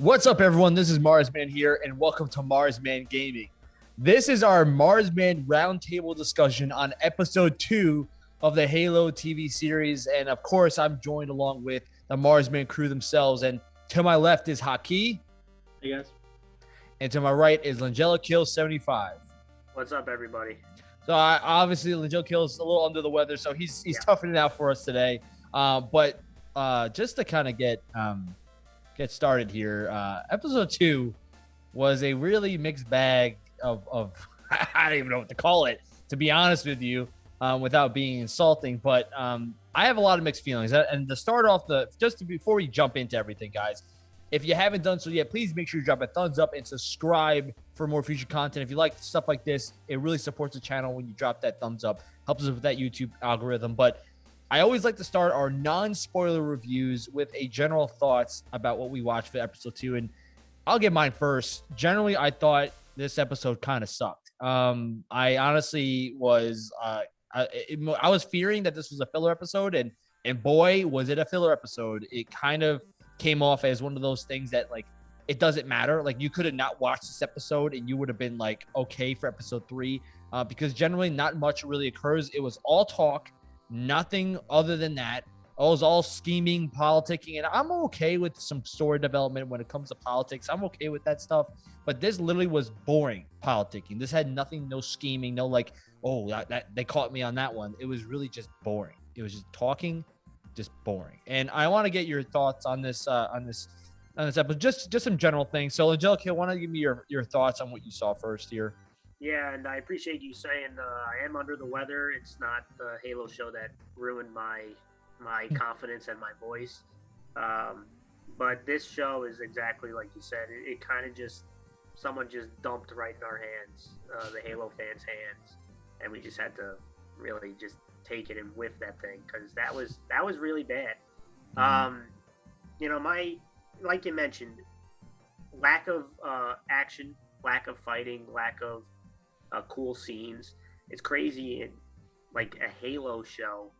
What's up, everyone? This is Marsman here, and welcome to Marsman Gaming. This is our Marsman roundtable discussion on episode two of the Halo TV series. And of course, I'm joined along with the Marsman crew themselves. And to my left is Haki. Hey guys. And to my right is Langella Kill 75. What's up, everybody? So I, obviously Langella Kill is a little under the weather, so he's he's yeah. toughing it out for us today. Uh, but uh, just to kind of get um, get started here, uh, episode two was a really mixed bag of, of I don't even know what to call it, to be honest with you, um, without being insulting. But um, I have a lot of mixed feelings. And to start off the just to, before we jump into everything, guys, if you haven't done so yet, please make sure you drop a thumbs up and subscribe for more future content. If you like stuff like this, it really supports the channel when you drop that thumbs up, helps us with that YouTube algorithm. But I always like to start our non-spoiler reviews with a general thoughts about what we watched for episode two, and I'll get mine first. Generally, I thought this episode kind of sucked. Um, I honestly was, uh, I, I was fearing that this was a filler episode, and and boy, was it a filler episode. It kind of came off as one of those things that like it doesn't matter. Like you could have not watched this episode and you would have been like okay for episode three, uh, because generally not much really occurs. It was all talk Nothing other than that. It was all scheming, politicking, and I'm okay with some story development when it comes to politics. I'm okay with that stuff. But this literally was boring politicking. This had nothing, no scheming, no like, oh, that, that they caught me on that one. It was really just boring. It was just talking, just boring. And I want to get your thoughts on this, uh, on this, on this episode. Just, just some general things. So, Angelica, want to give me your your thoughts on what you saw first here? Yeah, and I appreciate you saying uh, I am under the weather. It's not the Halo show that ruined my my hmm. confidence and my voice. Um, but this show is exactly like you said. It, it kind of just someone just dumped right in our hands, uh, the Halo fans' hands, and we just had to really just take it and whiff that thing because that was that was really bad. Mm-hmm. Um, you know, my like you mentioned, lack of uh, action, lack of fighting, lack of uh, cool scenes. It's crazy in like a Halo show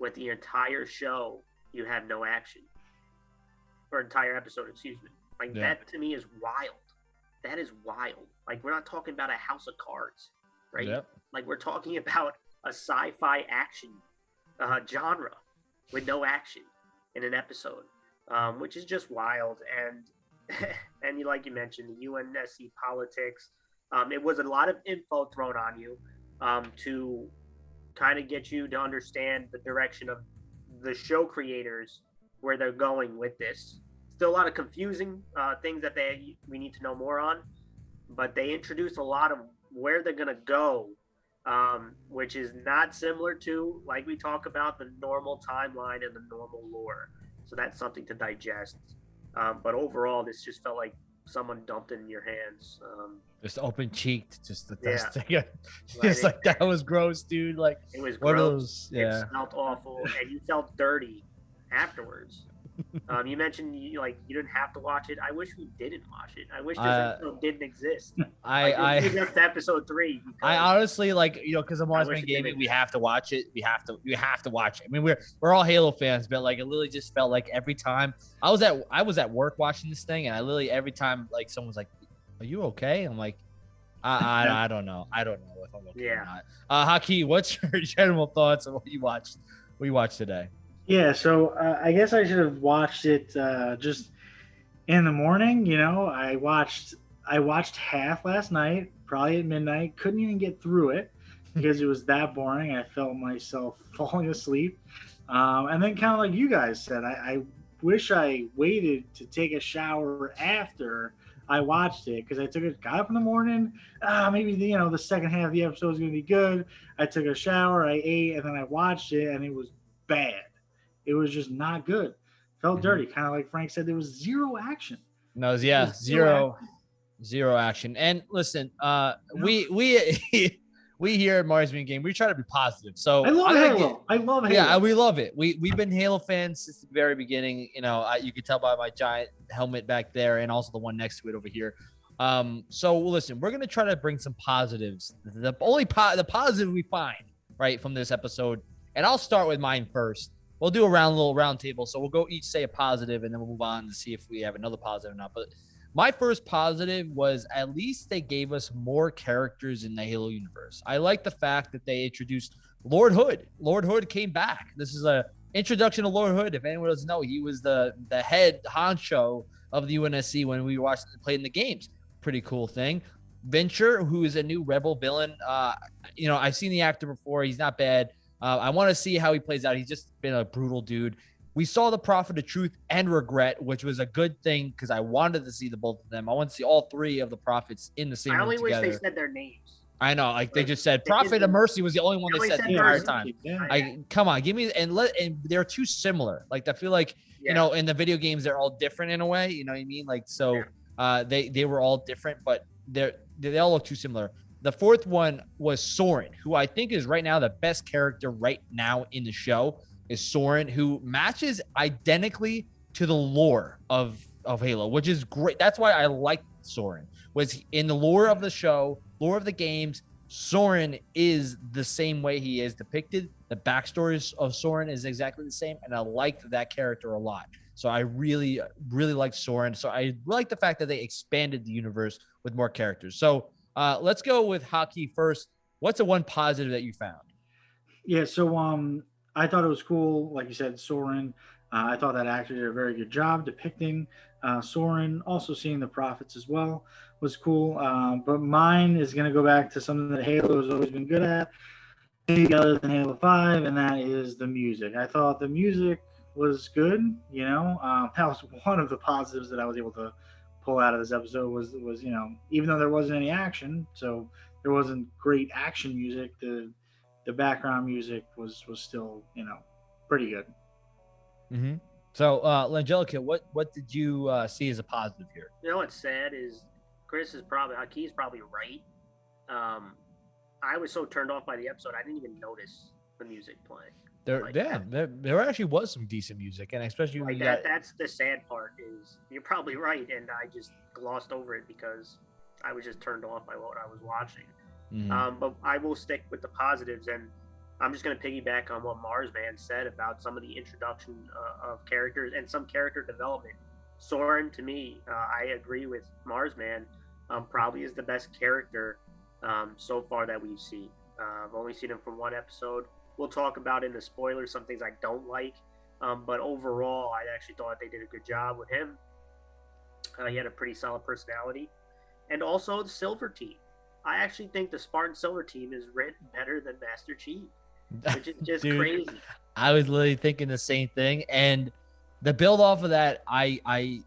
with the entire show you have no action or entire episode, excuse me. Like yeah. that to me is wild. That is wild. Like we're not talking about a house of cards, right? Yep. Like we're talking about a sci-fi action uh, genre with no action in an episode, um, which is just wild. And and you like you mentioned the UNSC politics, um, it was a lot of info thrown on you um, to kind of get you to understand the direction of the show creators where they're going with this. Still a lot of confusing uh, things that they we need to know more on, but they introduce a lot of where they're gonna go, um, which is not similar to like we talk about the normal timeline and the normal lore. So that's something to digest. Um, but overall, this just felt like someone dumped in your hands. Um, just open cheeked, just the yeah. thing. just like that was gross, dude. Like it was gross. Those, yeah. It smelled awful, and you felt dirty afterwards. um, you mentioned you like you didn't have to watch it. I wish we didn't watch it. I wish this uh, episode didn't exist. I, like, I just episode three. I honestly like you know because I'm always gaming. We have to watch it. We have to. We have to watch it. I mean, we're we're all Halo fans, but like it literally just felt like every time I was at I was at work watching this thing, and I literally every time like someone was like, "Are you okay?" I'm like. I, I, I don't know. I don't know if I'm okay yeah. or not. Uh, Haki, what's your general thoughts on what you watched? What you watched today? Yeah, so uh, I guess I should have watched it uh, just in the morning. You know, I watched I watched half last night, probably at midnight. Couldn't even get through it because it was that boring. I felt myself falling asleep, um, and then kind of like you guys said, I, I wish I waited to take a shower after I watched it because I took it, got up in the morning. Ah, maybe the, you know the second half of the episode is gonna be good. I took a shower, I ate, and then I watched it, and it was bad. It was just not good. Felt mm-hmm. dirty, kind of like Frank said. There was zero action. No, yeah, zero, zero action. And listen, uh, no. we we we here at Marsman Game, we try to be positive. So I love I Halo. I love Halo. Yeah, we love it. We we've been Halo fans since the very beginning. You know, I, you can tell by my giant helmet back there, and also the one next to it over here. Um, so listen, we're gonna try to bring some positives. The only po- the positive we find right from this episode, and I'll start with mine first we'll do a round little round table. So we'll go each say a positive, and then we'll move on to see if we have another positive or not. But my first positive was at least they gave us more characters in the Halo universe. I like the fact that they introduced Lord Hood. Lord Hood came back. This is a introduction to Lord Hood. If anyone doesn't know, he was the the head honcho of the UNSC when we watched played in the games. Pretty cool thing. Venture, who is a new rebel villain. Uh, you know, I've seen the actor before. He's not bad. Uh, I want to see how he plays out. He's just been a brutal dude. We saw the Prophet of Truth and Regret, which was a good thing because I wanted to see the both of them. I want to see all three of the prophets in the same. I only wish together. they said their names. I know, like they just said, Prophet of Mercy was the only one They they said said the entire time. Yeah. I come on, give me and let and they're too similar. Like I feel like Yeah. you know in the video games they're all different in a way. You know what I mean? Like so, Yeah. uh, they they were all different, but they're they all look too similar. The fourth one was Soren, who I think is right now the best character right now in the show. Is Soren, who matches identically to the lore of of Halo, which is great. That's why I like Soren. Was in the lore of the show, lore of the games. Soren is the same way he is depicted. The backstories of Soren is exactly the same, and I liked that character a lot. So I really, really like Soren. So I like the fact that they expanded the universe with more characters. So uh, let's go with Haki first. What's the one positive that you found? Yeah, so um, I thought it was cool. Like you said, Soren. Uh, I thought that actor did a very good job depicting uh, Soren. Also, seeing the prophets as well was cool. Um, but mine is going to go back to something that Halo has always been good at, other than Halo Five, and that is the music. I thought the music was good. You know, um, that was one of the positives that I was able to pull out of this episode. Was was you know, even though there wasn't any action, so there wasn't great action music. The the background music was was still you know pretty good. Mm-hmm. So, uh, Langelica, what what did you uh, see as a positive here? You know what's sad is Chris is probably Haki's probably right. Um, I was so turned off by the episode, I didn't even notice the music playing. There, Like yeah, that. there, there actually was some decent music, and especially Like you that, got, that's the sad part. Is you're probably right, and I just glossed over it because I was just turned off by what I was watching. Mhm. Um, but I will stick with the positives, and I'm just going to piggyback on what Mars Man said about some of the introduction uh, of characters and some character development. Soren, to me, uh, I agree with Mars Man, um, probably is the best character um, so far that we've seen. Uh, I've only seen him from one episode. We'll talk about in the spoilers some things I don't like, um, but overall, I actually thought they did a good job with him. Uh, he had a pretty solid personality, and also the Silver Team. I actually think the Spartan Silver Team is written better than Master Chief, which is just Dude, crazy. I was literally thinking the same thing, and the build off of that, I I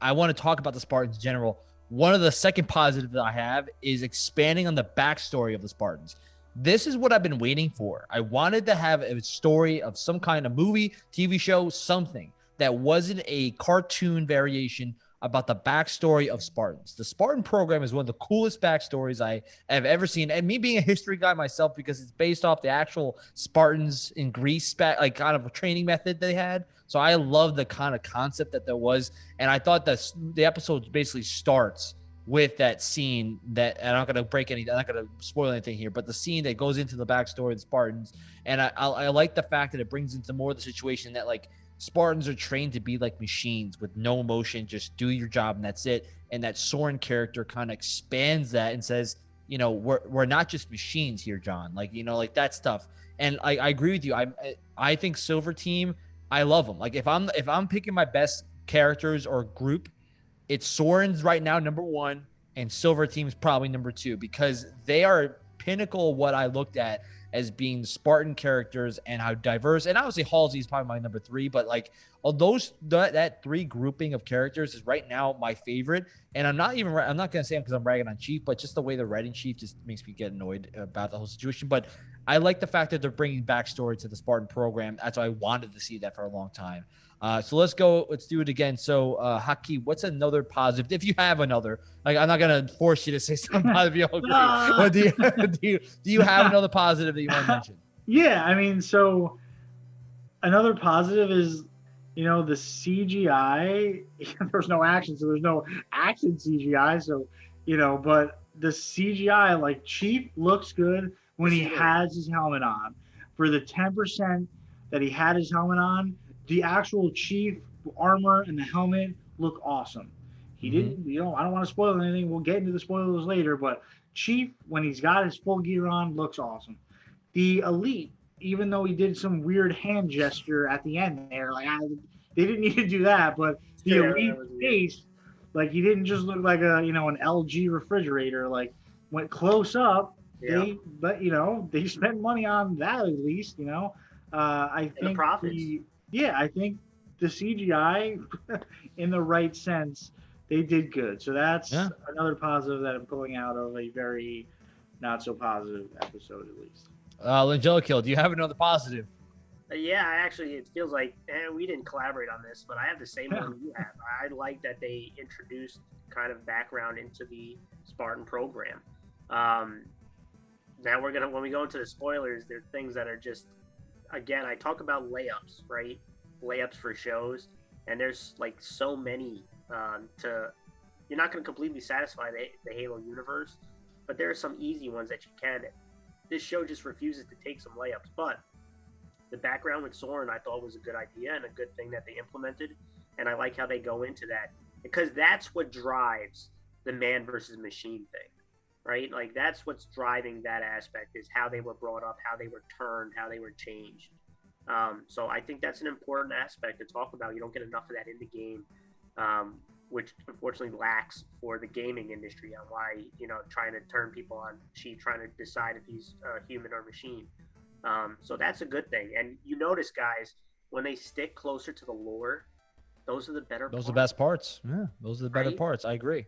I want to talk about the Spartans in general. One of the second positive that I have is expanding on the backstory of the Spartans. This is what I've been waiting for. I wanted to have a story of some kind of movie, TV show, something that wasn't a cartoon variation about the backstory of Spartans. The Spartan program is one of the coolest backstories I have ever seen. And me being a history guy myself, because it's based off the actual Spartans in Greece, like kind of a training method they had. So I love the kind of concept that there was. And I thought that the episode basically starts with that scene that I'm not gonna break any, I'm not gonna spoil anything here, but the scene that goes into the backstory of the Spartans, and I, I, I like the fact that it brings into more of the situation that like Spartans are trained to be like machines with no emotion, just do your job and that's it. And that Soren character kind of expands that and says, you know, we're we're not just machines here, John. Like you know, like that stuff. And I, I agree with you. I I think Silver Team, I love them. Like if I'm if I'm picking my best characters or group, it's Soren's right now number one, and Silver Team's probably number two because they are pinnacle what I looked at as being Spartan characters and how diverse. And obviously Halsey is probably my number three, but like of those that, that three grouping of characters is right now my favorite. And I'm not even I'm not gonna say because I'm ragging on Chief, but just the way they're writing Chief just makes me get annoyed about the whole situation. But I like the fact that they're bringing backstory to the Spartan program. That's why I wanted to see that for a long time. Uh, so let's go. Let's do it again. So, uh, Haki, what's another positive? If you have another, like I'm not gonna force you to say something positive. You agree. But do you, do you do you have another positive that you want to mention? Yeah, I mean, so another positive is, you know, the CGI. There's no action, so there's no action CGI. So, you know, but the CGI, like Chief, looks good when he has his helmet on. For the 10% that he had his helmet on. The actual chief armor and the helmet look awesome. He Mhm. didn't, you know, I don't want to spoil anything. We'll get into the spoilers later, but Chief, when he's got his full gear on, looks awesome. The Elite, even though he did some weird hand gesture at the end there, like I, they didn't need to do that, but the Yeah, Elite face, like he didn't just look like a, you know, an LG refrigerator. Like went close up, Yeah. they, but you know, they spent money on that at least, you know. Uh, I the think prophets. the- yeah, I think the CGI, in the right sense, they did good. So that's Yeah. another positive that I'm pulling out of a very not so positive episode, at least. Uh, Langelico, do you have another positive? Uh, Yeah, actually, it feels like, and we didn't collaborate on this, but I have the same one you have. I like that they introduced kind of background into the Spartan program. Um, now we're gonna, when we go into the spoilers, there are things that are just, again, I talk about layups, right? Layups for shows, and there's like so many um, to. You're not going to completely satisfy the, the Halo universe, but there are some easy ones that you can. This show just refuses to take some layups, but the background with Soren I thought was a good idea and a good thing that they implemented. And I like how they go into that because that's what drives the man versus machine thing, right? Like that's what's driving that aspect is how they were brought up, how they were turned, how they were changed. Um, so I think that's an important aspect to talk about. You don't get enough of that in the game, um, which unfortunately lacks for the gaming industry on why you know trying to turn people on Chief, trying to decide if he's uh, human or machine. Um, so that's a good thing. And you notice, guys, when they stick closer to the lore, those are the better. Parts. Those are the best parts. Yeah, those are the better Right? parts. I agree.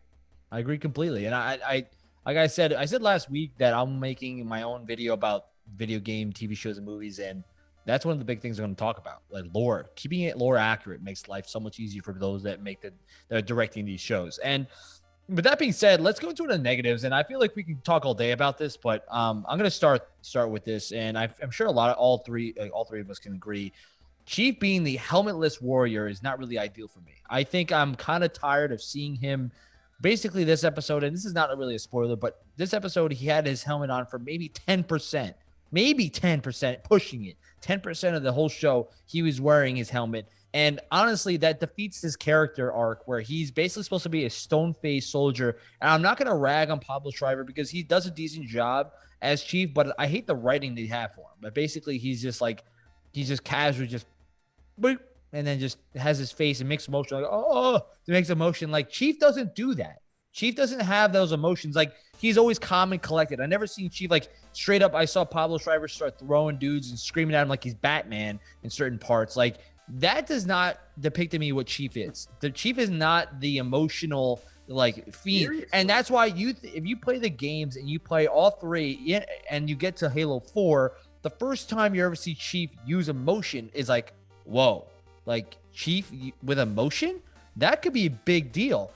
I agree completely. And I, I, like I said, I said last week that I'm making my own video about video game, TV shows, and movies, and that's one of the big things I'm going to talk about. Like lore, keeping it lore accurate makes life so much easier for those that make the that are directing these shows. And with that being said, let's go into the negatives. And I feel like we can talk all day about this, but um, I'm going to start start with this, and I, I'm sure a lot of all three uh, all three of us can agree. Chief being the helmetless warrior is not really ideal for me. I think I'm kind of tired of seeing him. Basically, this episode, and this is not really a spoiler, but this episode, he had his helmet on for maybe 10%, maybe 10%, pushing it. 10% of the whole show, he was wearing his helmet. And honestly, that defeats his character arc where he's basically supposed to be a stone faced soldier. And I'm not going to rag on Pablo Schreiber because he does a decent job as chief, but I hate the writing they have for him. But basically, he's just like, he's just casually just, and then just has his face and makes emotion like, oh, oh makes emotion. Like Chief doesn't do that. Chief doesn't have those emotions. Like he's always calm and collected. I never seen Chief like straight up. I saw Pablo Schreiber start throwing dudes and screaming at him like he's Batman in certain parts. Like that does not depict to me what Chief is. The Chief is not the emotional like fiend, Seriously. and that's why you th- if you play the games and you play all three and you get to Halo Four, the first time you ever see Chief use emotion is like, whoa, like Chief with emotion, that could be a big deal.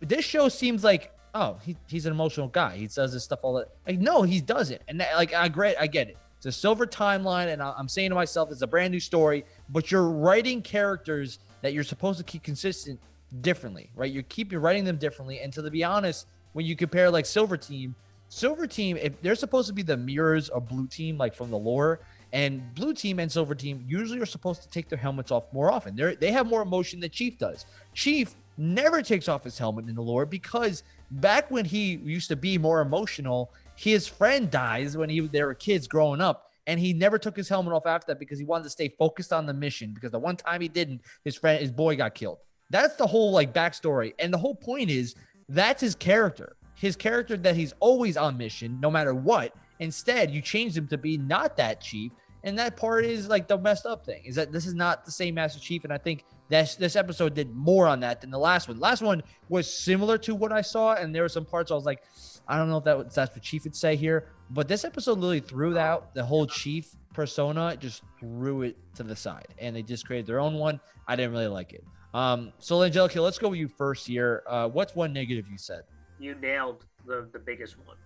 This show seems like, oh, he, he's an emotional guy. He does this stuff all that. Like, no, he doesn't. And that, like, I agree, I get it. It's a silver timeline, and I'm saying to myself, it's a brand new story. But you're writing characters that you're supposed to keep consistent differently, right? You keep you're writing them differently. And to be honest, when you compare like Silver Team, Silver Team, if they're supposed to be the mirrors of Blue Team, like from the lore, and Blue Team and Silver Team usually are supposed to take their helmets off more often. They they have more emotion than Chief does. Chief never takes off his helmet in the lore because back when he used to be more emotional, his friend dies when he they were kids growing up. And he never took his helmet off after that because he wanted to stay focused on the mission. Because the one time he didn't, his friend, his boy got killed. That's the whole like backstory. And the whole point is that's his character. His character that he's always on mission, no matter what. Instead, you changed him to be not that chief. And that part is like the messed up thing is that this is not the same Master Chief. And I think this this episode did more on that than the last one. last one was similar to what I saw, and there were some parts I was like, I don't know if that was, that's what Chief would say here, but this episode literally threw out the whole Chief persona, just threw it to the side, and they just created their own one. I didn't really like it. Um, so Angelica, let's go with you first here. Uh, what's one negative you said? you nailed the the biggest one,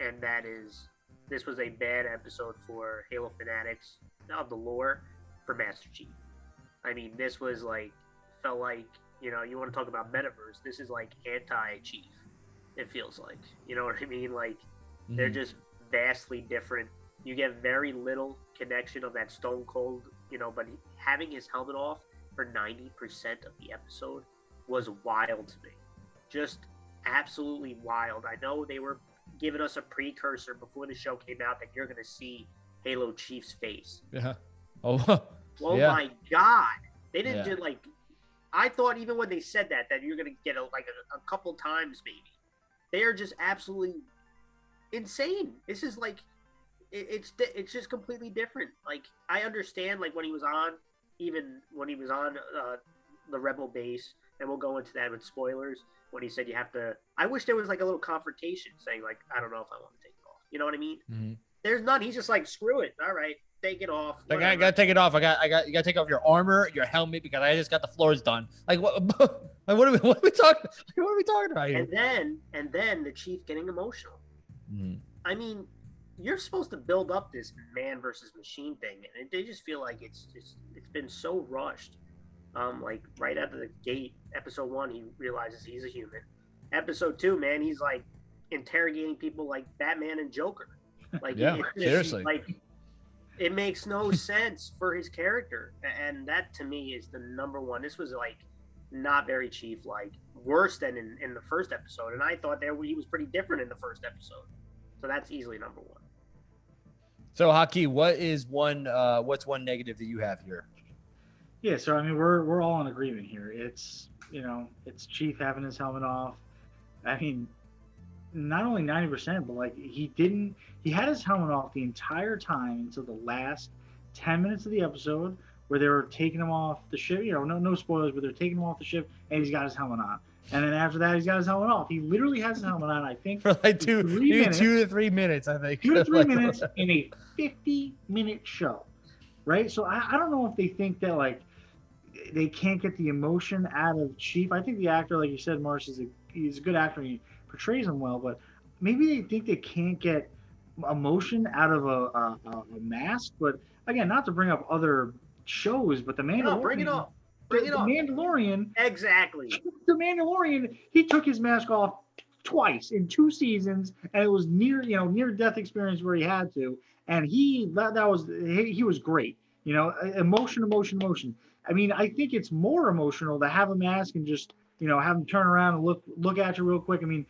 and that is this was a bad episode for Halo fanatics of the lore for Master Chief. I mean, this was like felt like you know you want to talk about metaverse. This is like anti Chief. It feels like you know what I mean. Like they're Mhm. just vastly different. You get very little connection of that Stone Cold you know, but having his helmet off for 90% of the episode was wild to me. Just absolutely wild. I know they were giving us a precursor before the show came out that you're going to see Halo Chief's face. Yeah. Oh. Oh Yeah. my god! They didn't Yeah. do like. I thought even when they said that that you're gonna get a, like a, a couple times maybe. They are just absolutely insane. This is like, it, it's it's just completely different. Like I understand like when he was on, even when he was on uh, the Rebel base, and we'll go into that with spoilers. When he said you have to, I wish there was like a little confrontation saying like I don't know if I want to take it off. You know what I mean? Mhm. There's none. He's just like screw it. All right, take it off. Like I gotta take it off. I got, I got, you gotta take off your armor, your helmet, because I just got the floors done. Like what? Like what are we, what are we talking? What are we talking about here? and then and then the chief getting emotional. Mhm. I mean, you're supposed to build up this man versus machine thing, and they just feel like it's just it's been so rushed. Um, like right out of the gate, episode one, he realizes he's a human. Episode two, man, he's like interrogating people like Batman and Joker. Like, Yeah, just, seriously. like it makes no sense for his character, and that to me is the number one. This was like not very chief like worse than in, in the first episode and i thought there he was pretty different in the first episode so that's easily number one So Haki, what is one? Uh, what's one negative that you have here? Yeah, so I mean, we're we're all in agreement here. It's you know, it's Chief having his helmet off. I mean, not only ninety percent, but like he didn't. He had his helmet off the entire time until the last ten minutes of the episode, where they were taking him off the ship. You know, no no spoilers, but they're taking him off the ship, and he's got his helmet on. And then after that, he's got his helmet off. He literally has his helmet on. I think For like two, two, minutes. two to three minutes, I think. two to three minutes in a 50 minute show right? So I, I don't know if they think that like they can't get the emotion out of chief. I think the actor like you said Morris is a he's a good actor and he portrays him well but maybe they think they can't get emotion out of a, a, a a mask. But again not to bring up other shows but the mandalorian no bring it up. bring the, it the up. Mandalorian exactly. The Mandalorian, he took his mask off twice in two seasons, and it was near, you know, near death experience where he had to, and he that that was he, he was great. You know, emotion, emotion, emotion. I mean, I think it's more emotional to have a mask and just you know have them turn around and look look at you real quick. I mean,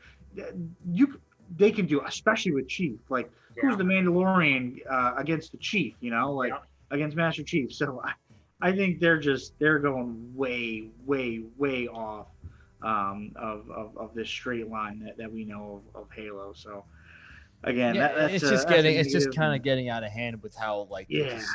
you they can do, especially with Chief. Like, Yeah. who's the Mandalorian uh, against the Chief? You know, like Yeah. against Master Chief. So I, I think they're just they're going way, way, way off um, of, of of this straight line that, that we know of, of Halo. So again, Yeah, that, that's it's just a getting, it's just kind of getting out of hand with how like yeah. just-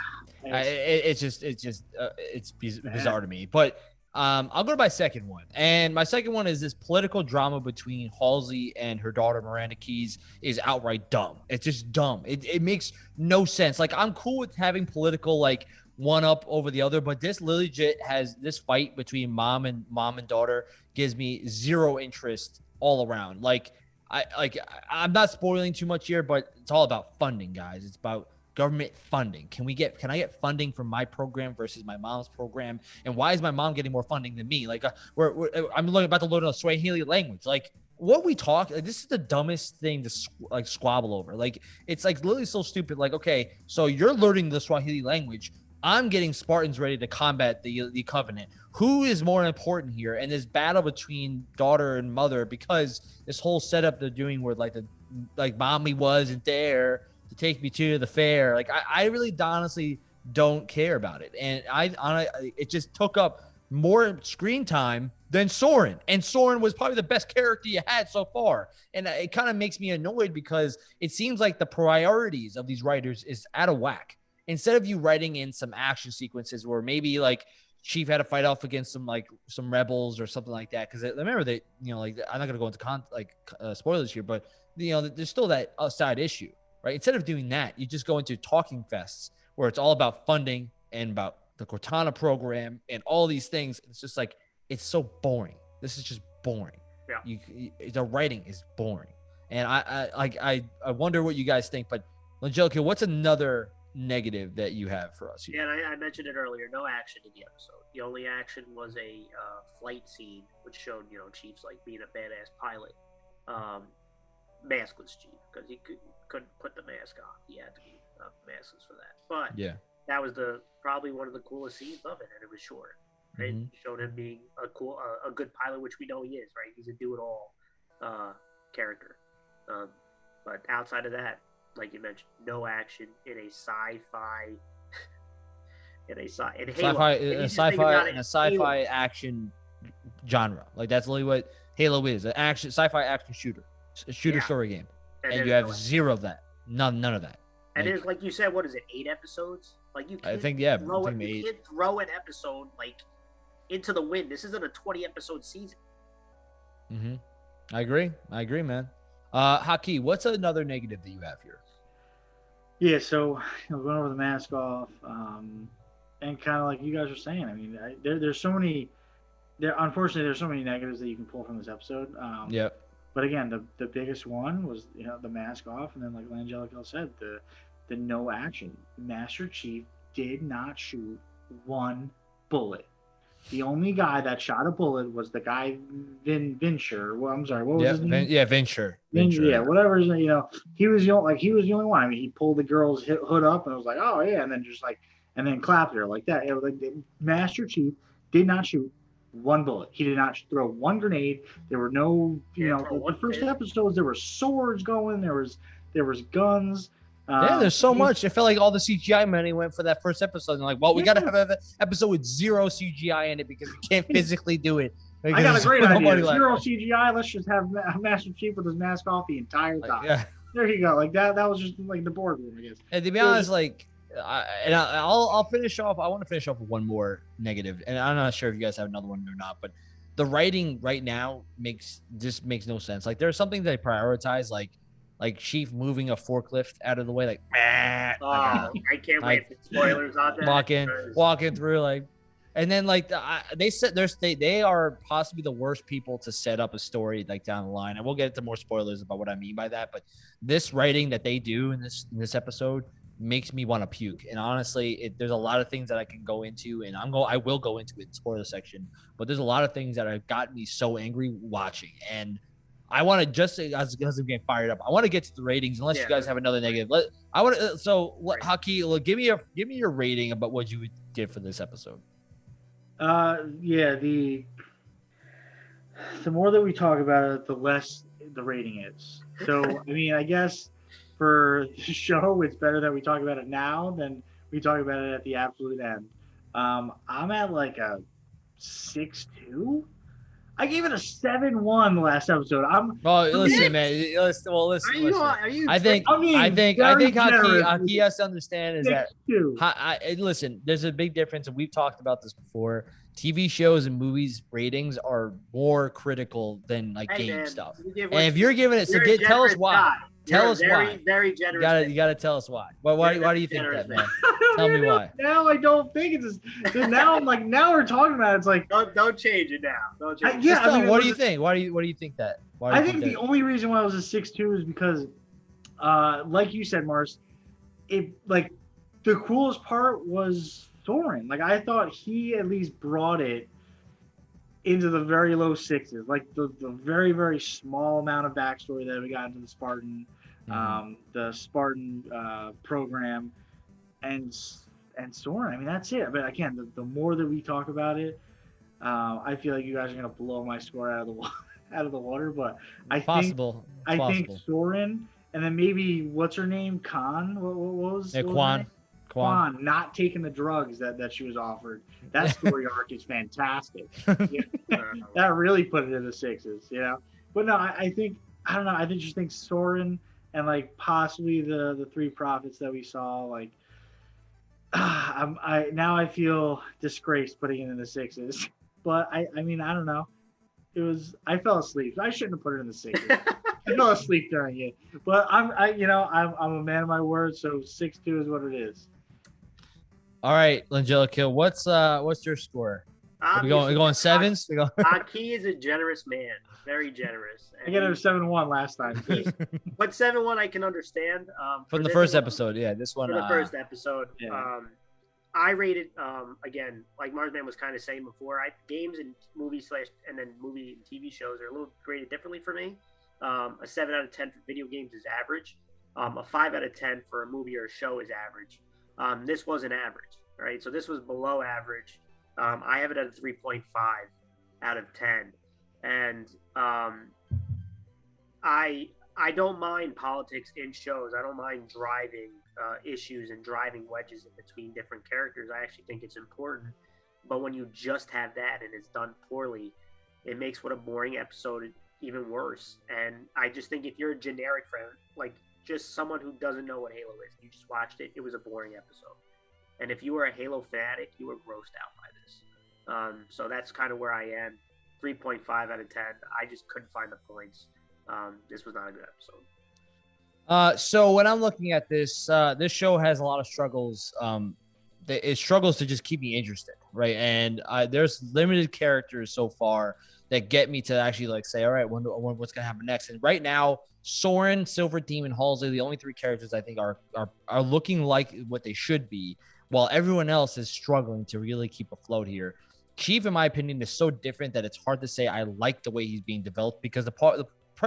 I, It's- it, it's just it's just uh, it's Bad. bizarre to me. But um, I'll go to my second one, and my second one is this political drama between Halsey and her daughter Miranda Keyes is outright dumb. It's just dumb. It it makes no sense. Like I'm cool with having political like one up over the other, but this legit has this fight between mom and mom and daughter gives me zero interest all around. Like I like I'm not spoiling too much here, but it's all about funding, guys. It's about government funding. Can we get can I get funding from my program versus my mom's program? And why is my mom getting more funding than me? Like uh, we're, we're I'm learning about to learn a Swahili language. Like what we talk like, this is the dumbest thing to squ- like squabble over. Like it's like literally so stupid. Like okay, so you're learning the Swahili language. I'm getting Spartans ready to combat the the Covenant. Who is more important here? And this battle between daughter and mother because this whole setup they're doing where like the like mommy wasn't there to take me to the fair. Like I, I really honestly don't care about it, and I, I it just took up more screen time than Soren, and Soren was probably the best character you had so far, and it kind of makes me annoyed because it seems like the priorities of these writers is out of whack. Instead of you writing in some action sequences where maybe like Chief had to fight off against some like some rebels or something like that. Because remember that you know like I'm not gonna go into con like uh, spoilers here, but you know there's still that side issue, right? Instead of doing that, you just go into talking fests where it's all about funding and about the Cortana program and all these things. It's just like it's so boring. This is just boring. Yeah. You, you the writing is boring, and I I like I I wonder what you guys think. But Angelica, what's another negative that you have for us here? Yeah, and I, I mentioned it earlier. No action in the episode. The only action was a uh, flight scene, which showed you know Chief's like being a badass pilot. Um, maskless Chief because he could, couldn't put the mask on. He had to be uh, maskless for that. But Yeah. that was the probably one of the coolest scenes of it, and it was short. Right, Mhm. showed him being a cool, uh, a good pilot, which we know he is. Right, he's a do-it-all uh, character. Um, but outside of that, like you mentioned, no action in a sci-fi. in a sci in sci-fi, And you a sci-fi, and a sci-fi Halo. action genre. Like that's literally what Halo is, an action, sci-fi action shooter, a shooter Yeah. story game, and, there's you have no- zero of that. None, none of that. And Like- there's like you said, what is it? Eight episodes? Like you I can't think yeah, throw, I it, think you can't throw an episode like into the wind. This isn't a 20 episode season. hmm I agree. I agree, man. Uh, Haki, what's another negative that you have here? Yeah, so you know, going over the mask off, um, and kind of like you guys are saying. I mean, I, there, there's so many. There, unfortunately, there's so many negatives that you can pull from this episode. Um, Yep. But again, the, the biggest one was you know the mask off, and then like Langelico said, the the no action. Master Chief did not shoot one bullet. The only guy that shot a bullet was the guy Vin Vinsher. Well, I'm sorry, what was Yeah, his name? Vin, yeah, Venture. Vin- Venture. yeah, whatever. his- name. You know, he was the only, like he was the only one. I mean, he pulled the girl's hood up and was like, "Oh yeah," and then just like, and then clapped her like that. It was like Master Chief did not shoot one bullet. He did not throw one grenade. There were no, you Didn't know, throw the one first fist. episodes there were swords going. There was there was guns. Yeah, Um, there's so much. It felt like all the CGI money went for that first episode. And like, well, we Yeah. gotta have an episode with zero CGI in it because we can't physically do it. I got a great idea. money left. Zero CGI. Let's just have Ma- Master Chief with his mask off the entire Like, time. yeah. There you go. Like that. That was just like the boardroom, I guess. And to be honest, like, I, and I, I'll I'll finish off. I want to finish off with one more negative, and I'm not sure if you guys have another one or not. But the writing right now makes just makes no sense. Like, there's something they prioritize, like like Chief moving a forklift out of the way, like, "Meh," Oh, like, I can't like, wait for spoilers on that. walking because- walking through like and then like the, I, they said there's they, they are possibly the worst people to set up a story like down the line. And we'll get into more spoilers about what i mean by that but this writing that they do in this in this episode makes me want to puke. And honestly it, there's a lot of things that i can go into and i'm go i will go into it in the spoiler section but there's a lot of things that have gotten me so angry watching. And I want to just as, as I'm getting fired up. I want to get to the ratings, unless you guys have another negative. Let I want to. So, let, Right. Haki, look, give me a give me your rating about what you did for this episode. Uh, yeah. The the more that we talk about it, the less the rating is. So, I mean, I guess for the show, it's better that we talk about it now than we talk about it at the absolute end. Um, I'm at like a six two. I gave it a seven one the last episode. I'm Well, listen, man. Listen, well, Are listen. you? listen. Are you? I think I mean, I think I think with Haki has to understand is that. I, I, listen, there's a big difference, and we've talked about this before. TV shows and movies ratings are more critical than like Hey, game man, stuff. And if you're giving it, so get, tell us why. guy. Tell You're us very, why. Very generous. You gotta you gotta tell us why. Why why, why do you think that, man. man? Tell me now, why. Now I don't think it's. Just, now I'm like now we're talking about it, it's like Don't don't change it now. Don't I- change. yeah. Just tell I mean, what do you was- think? Why do you what do you think that? Why do I you think the only reason why I was a six two is because, uh, like you said, Mars, it like the coolest part was Soren. Like I thought he at least brought it into the very low sixes, like the, the very very small amount of backstory that we got into the Spartan, Mhm. um, the Spartan uh, program, and and Soren. I mean that's it. But again, the, the more that we talk about it, uh, I feel like you guys are gonna blow my score out of the wa- out of the water. But I think possible. I possible. think Soren, and then maybe what's her name? Kwan. What, what was? Yeah, her Kwan. Not taking the drugs that, that she was offered. That story arc is fantastic. That really put it in the sixes, you know. But no, I, I think I don't know. I think just think Soren and like possibly the the three prophets that we saw. Like, I'm I now I feel disgraced putting it in the sixes. But I I mean I don't know. It was I fell asleep. I shouldn't have put it in the sixes. I fell asleep during it. But I'm I you know I'm I'm a man of my word. So six two is what it is. All right, Langelica, what's uh what's your score? Are we going we going sevens? We going Haki is a generous man, very generous. I get it a seven one last time. But seven one, I can understand. Um, from the first one- episode. Yeah, this one. For the uh, first episode, Yeah. um, I rated um again, like Marsman was kind of saying before. I games and movie slash and then movie and TV shows are a little graded differently for me. Um, a seven out of ten for video games is average. Um, a five out of ten for a movie or a show is average. Um, this was an average, right? So this was below average. Um, I have it at a 3.5 out of 10, and um, I I don't mind politics in shows. I don't mind driving uh, issues and driving wedges in between different characters. I actually think it's important. But when you just have that and it's done poorly, it makes what a boring episode even worse. And I just think if you're a generic friend, like just someone who doesn't know what Halo is, you just watched it, it was a boring episode. And if you were a Halo fanatic, you were grossed out by this. Um, so that's kind of where I am. 3.5 out of 10. I just couldn't find the points. Um, this was not a good episode. Uh, so when I'm looking at this, uh, this show has a lot of struggles. Um, it struggles to just keep me interested, right? And there's limited characters so far that get me to actually like say, all right, when, when, what's gonna happen next? And right now, Soren, Silver Team, Halsey, the only three characters I think are are are looking like what they should be, while everyone else is struggling to really keep afloat here. Chief, in my opinion, is so different that it's hard to say I like the way he's being developed because the part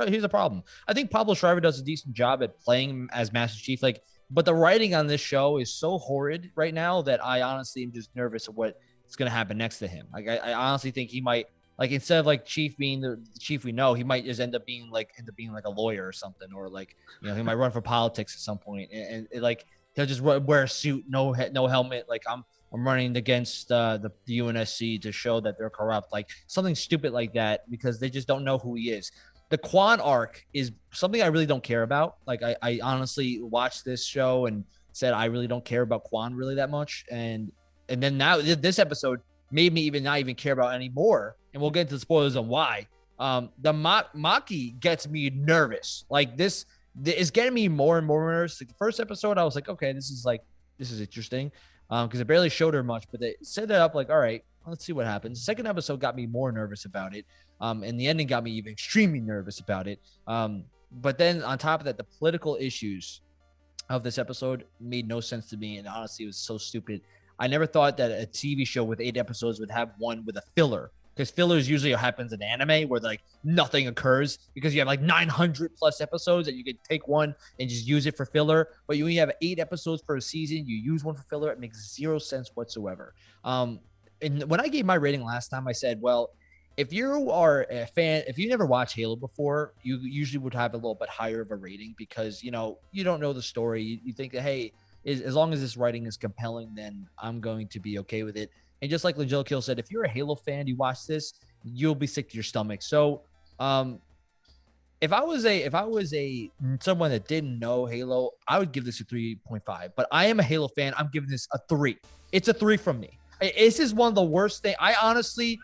here's the problem. I think Pablo Schreiber does a decent job at playing as Master Chief. Like, but the writing on this show is so horrid right now that I honestly am just nervous of what's going to happen next to him. Like, I, I, honestly think he might, like, instead of like Chief being the chief we know, he might just end up being like, end up being like a lawyer or something, or like, you know, he might run for politics at some point, and, and, and like he'll just wear a suit, no no helmet. Like I'm, I'm running against uh, the, the UNSC to show that they're corrupt, like something stupid like that, because they just don't know who he is the Kwan arc is something I really don't care about. Like I, I honestly watched this show and said I really don't care about Kwan really that much. And and then now this episode made me even not even care about anymore. And we'll get into the spoilers on why. Um, the Ma- Makee gets me nervous. Like this is getting me more and more nervous. Like the first episode, I was like, okay, this is like this is interesting. Um, because it barely showed her much, but they set it up like, all right, let's see what happens. second episode got me more nervous about it. Um, and the ending got me even extremely nervous about it. Um, but then on top of that, the political issues of this episode made no sense to me. And honestly, it was so stupid. I never thought that a TV show with eight episodes would have one with a filler because fillers usually happens in anime where like nothing occurs because you have like 900 plus episodes and you can take one and just use it for filler but you only have eight episodes for a season you use one for filler it makes zero sense whatsoever um and when i gave my rating last time i said well if you are a fan, if you never watched Halo before, you usually would have a little bit higher of a rating because you know you don't know the story. You, you think that hey, is, as long as this writing is compelling, then I'm going to be okay with it. And just like Legil Kill said, if you're a Halo fan, you watch this, you'll be sick to your stomach. So, um, if I was a if I was a someone that didn't know Halo, I would give this a 3.5. But I am a Halo fan. I'm giving this a three. It's a three from me. This is one of the worst things. I honestly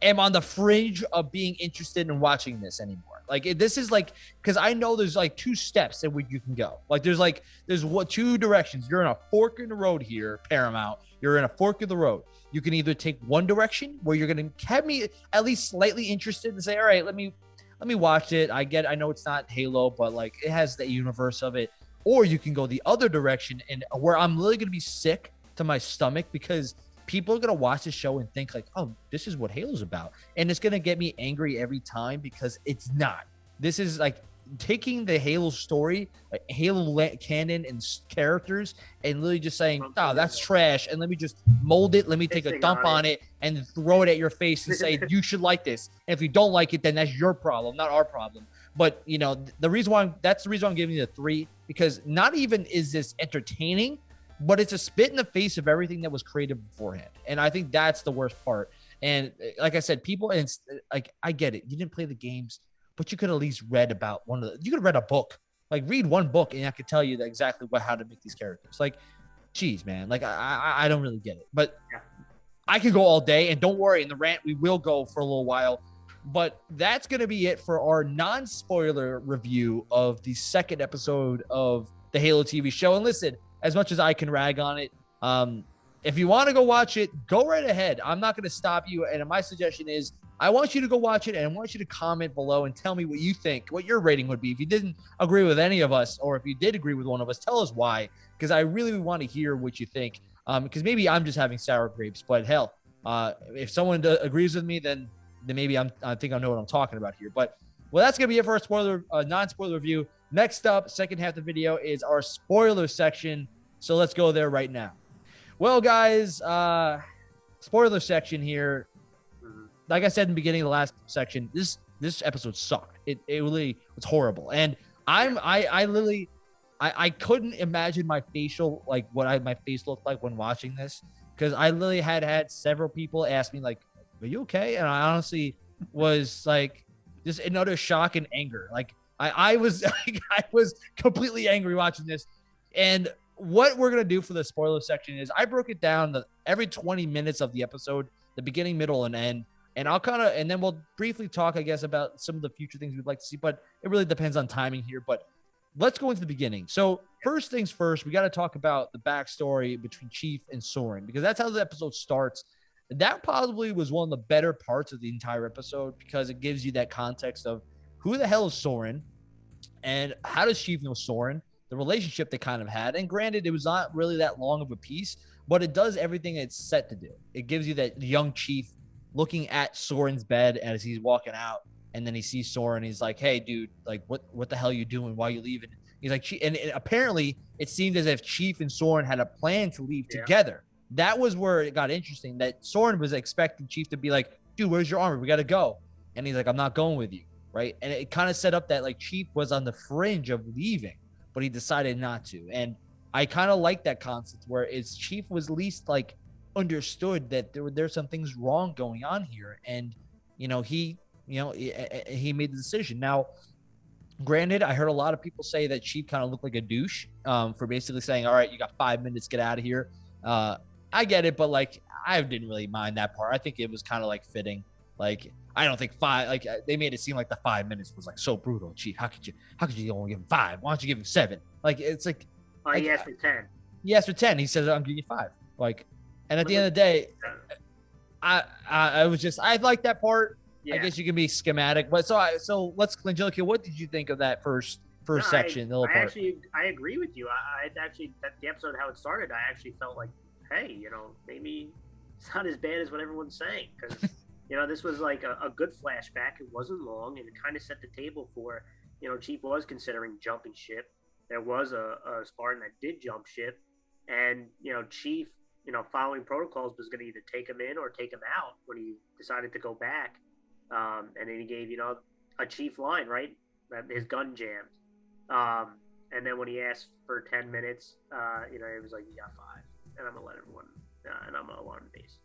am on the fringe of being interested in watching this anymore. Like this is like because I know there's like two steps in which you can go. Like there's like there's what two directions. You're in a fork in the road here, Paramount. You're in a fork in the road. You can either take one direction where you're gonna have me at least slightly interested and say, all right, let me let me watch it. I get I know it's not Halo, but like it has the universe of it. Or you can go the other direction and where I'm really gonna be sick to my stomach because people are gonna watch the show and think like, oh, this is what Halo's about, and it's gonna get me angry every time because it's not. This is like taking the Halo story, like Halo canon and characters, and literally just saying, "Oh, that's trash," and let me just mold it. Let me take a dump on it and throw it at your face and say, "You should like this." And if you don't like it, then that's your problem, not our problem. But you know, the reason why I'm, that's the reason why I'm giving you a three because not even is this entertaining, but it's a spit in the face of everything that was created beforehand. And I think that's the worst part. And uh, like I said, people and uh, like I get it. You didn't play the games, but you could at least read about one of the. You could read a book, like read one book, and I could tell you exactly what how to make these characters. Like, geez, man, like I I, I don't really get it, but yeah. I could go all day. And don't worry, in the rant we will go for a little while. But that's gonna be it for our non-spoiler review of the second episode of the Halo TV show. And listen, as much as I can rag on it. Um, if you want to go watch it, go right ahead. I'm not going to stop you. And my suggestion is I want you to go watch it and I want you to comment below and tell me what you think, what your rating would be. If you didn't agree with any of us, or if you did agree with one of us, tell us why, because I really want to hear what you think. Um, because maybe I'm just having sour grapes, but hell, uh, if someone d- agrees with me, then then maybe I'm I think I know what I'm talking about here. But well, that's gonna be it for our spoiler, uh, non-spoiler review. Next up, second half of the video is our spoiler section So let's go there right now. Well, guys, uh, spoiler section here. Mhm. Like I said in the beginning of the last section, this this episode sucked. It it really was horrible, and I'm I I literally I I couldn't imagine my facial like what I my face looked like when watching this because I literally had had several people ask me like, "Are you okay?" And I honestly was like, just another shock and anger. Like I I was I was completely angry watching this, and what we're gonna do for the spoiler section is I broke it down the every 20 minutes of the episode, the beginning, middle, and end. And I'll kind of and then we'll briefly talk, I guess, about some of the future things we'd like to see, but it really depends on timing here. But let's go into the beginning. So first things first, we got to talk about the backstory between Chief and Soren because that's how the episode starts. That probably was one of the better parts of the entire episode because it gives you that context of who the hell is Soren and how does Chief know Soren, the relationship they kind of had. And granted, it was not really that long of a piece, but it does everything it's set to do. It gives you that young Chief looking at Soren's bed as he's walking out, and then he sees Soren. He's like, "Hey, dude, like, what what the hell are you doing? Why are you leaving?" He's like, and, and apparently it seemed as if Chief and Soren had a plan to leave Yeah. together. That was where it got interesting. That Soren was expecting Chief to be like, "Dude, where's your armor? We got to go," and he's like, "I'm not going with you." Right, and it kind of set up that like Chief was on the fringe of leaving, but he decided not to. And I kind of like that concept where it's Chief was least like understood that there were there's some things wrong going on here, and you know he you know he, he made the decision. Now, granted, I heard a lot of people say that Chief kind of looked like a douche um, for basically saying, "All right, you got five minutes, get out of here." Uh, I get it, but like I didn't really mind that part. I think it was kind of like fitting. Like I don't think five. Like uh, they made it seem like the five minutes was like so brutal. Chief, how could you? How could you only give him five? Why don't you give him seven? Like it's like Oh, he asked for ten. he asked for 10 he says i'm giving you five like and at the end of the day i i, I was just i like that part Yeah. i guess you can be schematic but so i so let's angelica what did you think of that first first No, I- section the little I part actually, I agree with you. I, I actually, that the episode how it started, I actually felt like, hey, you know, maybe it's not as bad as what everyone's saying because, you know, this was like a, a good flashback. It wasn't long, and it kind of set the table for, you know, Chief was considering jumping ship. There was a, a Spartan that did jump ship, and you know, Chief, you know, following protocols was going to either take him in or take him out when he decided to go back. Um, and then he gave, you know, a Chief line, right? That his gun jammed. Um, and then when he asked for 10 minutes, uh, you know, it was like, got five. And I'm going to let everyone, uh, and I'm going to alarm base.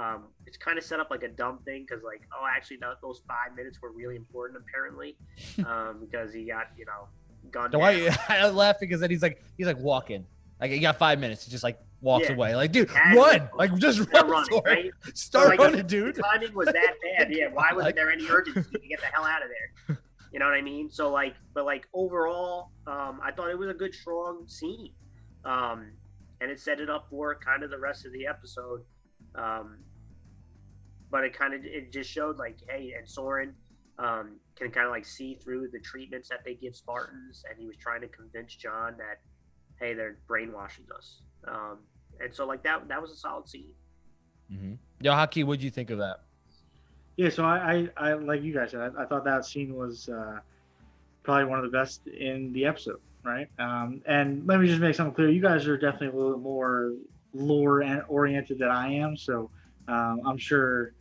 Um, it's kind of set up like a dumb thing because, like, oh, actually, th- those five minutes were really important, apparently, um, because he got, you know, gunned no. I, I laugh because then he's like he's like walking like he got five minutes he just like walks Yeah. away like dude run like just run running, right? start like, running The dude timing was that bad. Yeah. Why wasn't there any urgency to get the hell out of there? You know what I mean? So like, but like overall, um, I thought it was a good, strong scene, um, and it set it up for kind of the rest of the episode. Um, but it kind of it just showed like, hey, and Soren um, can kind of like see through the treatments that they give Spartans, and he was trying to convince John that, hey, they're brainwashing us. Um, and so like that that was a solid scene. mm-hmm. yo Haki what'd you think of that Yeah, so I, I, I like you guys said, I, I thought that scene was uh, probably one of the best in the episode, right? Um, and let me just make something clear: you guys are definitely a little bit more lore and oriented than I am, so um, I'm sure.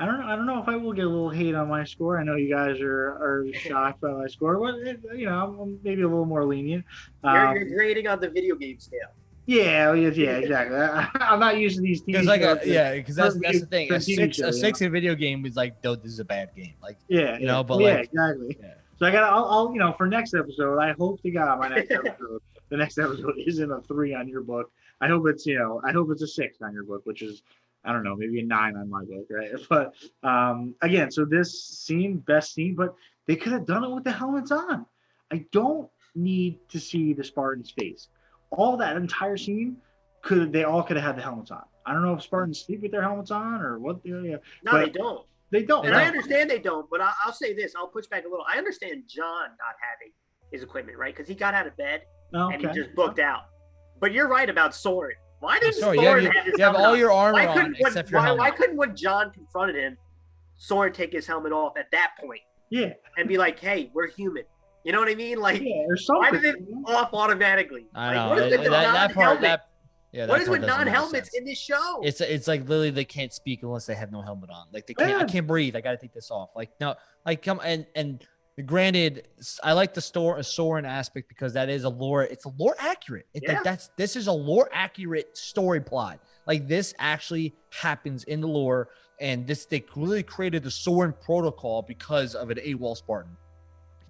I don't know. I don't know if I will get a little hate on my score. I know you guys are, are shocked by my score, but it, you know, I'm maybe a little more lenient. You're, Um, you're grading on the video game scale. yeah, yeah, yeah, exactly. I, I'm not used to these TV because like a, yeah because that's that's the thing a six show, a yeah. in video game is like no this is a bad game like Yeah, you know, yeah. but yeah, like- exactly. Yeah. So I got, I'll, I'll, you know, for next episode, I hope to God my next episode, the next episode isn't a three on your book. I hope it's, you know, I hope it's a six on your book, which is, I don't know, maybe a nine on my book, right? But um, again, so this scene, best scene, but they could have done it with the helmets on. I don't need to see the Spartan's face. All that entire scene could they all could have had the helmets on. I don't know if Spartans sleep with their helmets on or what. They, yeah, No, they don't. they don't. And I understand they don't, but I, I'll say this: I'll push back a little. I understand John not having his equipment, right? Because he got out of bed Oh, and he just booked out. But you're right about Soren. Why didn't sorry you have, have, you, his you have all on? your armor Why on couldn't when, your why, helmet why couldn't when John confronted him, Soren take his helmet off at that point Yeah. and be like, "Hey, we're human. You know what I mean? Like, Yeah, why did it off automatically? I like, know what is that, with that, that part. non-helmet? That yeah. what that is part with doesn't make non-helmets in this show? It's it's like literally they can't speak unless they have no helmet on. Like they can't. I can't breathe. I got to take this off. Like no. Like come and and granted, I like the store a Soren aspect because that is a lore. It's a lore accurate. It, Yeah. like, that's this is a lore accurate story plot. Like this actually happens in the lore, and this they really created the Soren protocol because of an AWOL Spartan.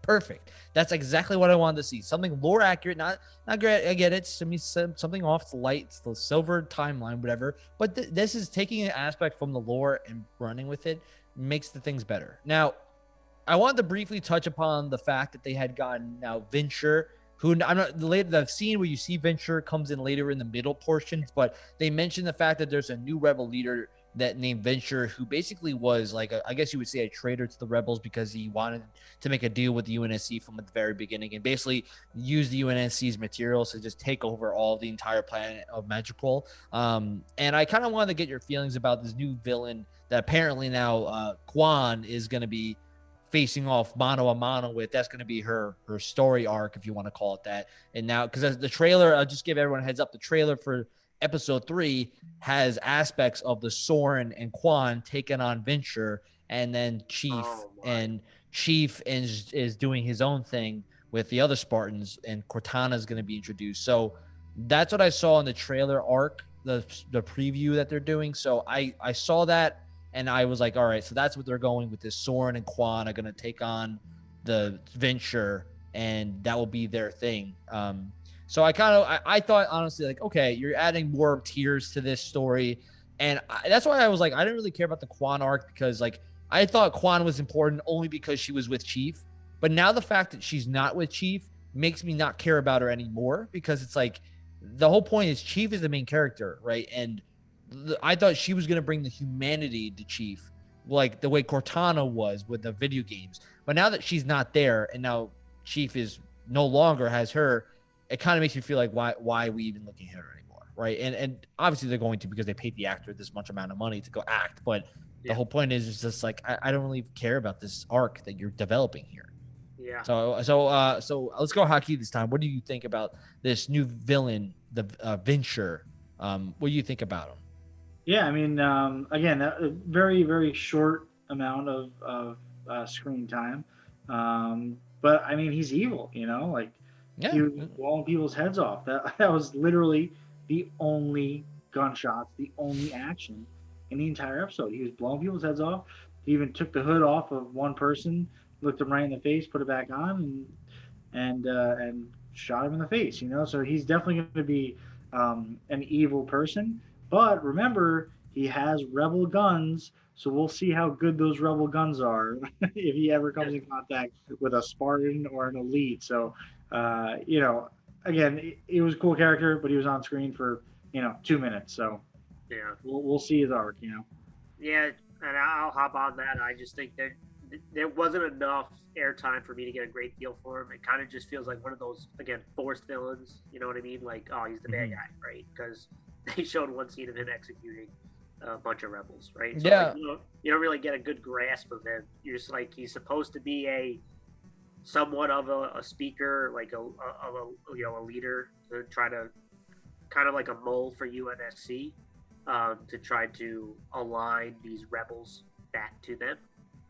Perfect. That's exactly what I wanted to see. Something lore accurate, not not great. I get it. Some- something off. It's light. It's the silver timeline, whatever. But th- this is taking an aspect from the lore and running with it makes the things better. Now, I wanted to briefly touch upon the fact that they had gotten now Vinsher, who I'm not the later the scene where you see Vinsher comes in later in the middle portions, but they mentioned the fact that there's a new rebel leader that named Vinsher, who basically was like a, I guess you would say a traitor to the rebels because he wanted to make a deal with the UNSC from the very beginning and basically use the UNSC's materials to just take over all the entire planet of Madrigal. Um, and I kind of wanted to get your feelings about this new villain that apparently now uh, Kwan is going to be facing off mano a mano with. That's going to be her her story arc, if you want to call it that. And now, because the trailer, I'll just give everyone a heads up. The trailer for episode three has aspects of the Soren and Kwan taking on Vinsher, and then Chief Oh, and Chief is is doing his own thing with the other Spartans, and Cortana is going to be introduced. So that's what I saw in the trailer arc, the the preview that they're doing. So I I saw that and I was like, all right, so that's what they're going with this. Soren and Kwan are going to take on the Vinsher, and that will be their thing. Um, so I kind of I, I thought honestly like, okay, you're adding more tiers to this story, and I, that's why I was like, I didn't really care about the Kwan arc because like I thought Kwan was important only because she was with Chief, but now the fact that she's not with Chief makes me not care about her anymore because it's like the whole point is Chief is the main character, right? And the, I thought she was going to bring the humanity to Chief, like the way Cortana was with the video games. But now that she's not there, and now Chief is no longer has her, it kind of makes me feel like why why are we even looking at her anymore, right? And and obviously they're going to because they paid the actor this much amount of money to go act. But the whole point is, is just like I, I don't really care about this arc that you're developing here. yeah. So so uh so let's go Haki this time. What do you think about this new villain, the uh, Vinsher? Um, what do you think about him? Yeah, I mean, um, again, a very, very short amount of, of uh, screen time. Um, but I mean, he's evil, you know, like Yeah, he was blowing people's heads off. That, that was literally the only gunshots, the only action in the entire episode. He was blowing people's heads off. He even took the hood off of one person, looked him right in the face, put it back on, and and uh, and shot him in the face. You know, so he's definitely going to be um, an evil person. But remember, he has rebel guns, so we'll see how good those rebel guns are if he ever comes in contact with a Spartan or an elite. So, uh, you know, again, it, it was a cool character, but he was on screen for you know two minutes. So yeah. we'll, we'll see his arc. You know. Yeah, and I'll hop on that. I just think there there wasn't enough airtime for me to get a great feel for him. It kind of just feels like one of those again forced villains. You know what I mean? Like, oh, he's the bad Mhm. guy, right? Because they showed one scene of him executing a bunch of rebels, right? Yeah. like, you, don't, you don't really get a good grasp of him. You're just like he's supposed to be a somewhat of a, a speaker, like a, a a you know a leader to try to kind of like a mole for UNSC um, to try to align these rebels back to them.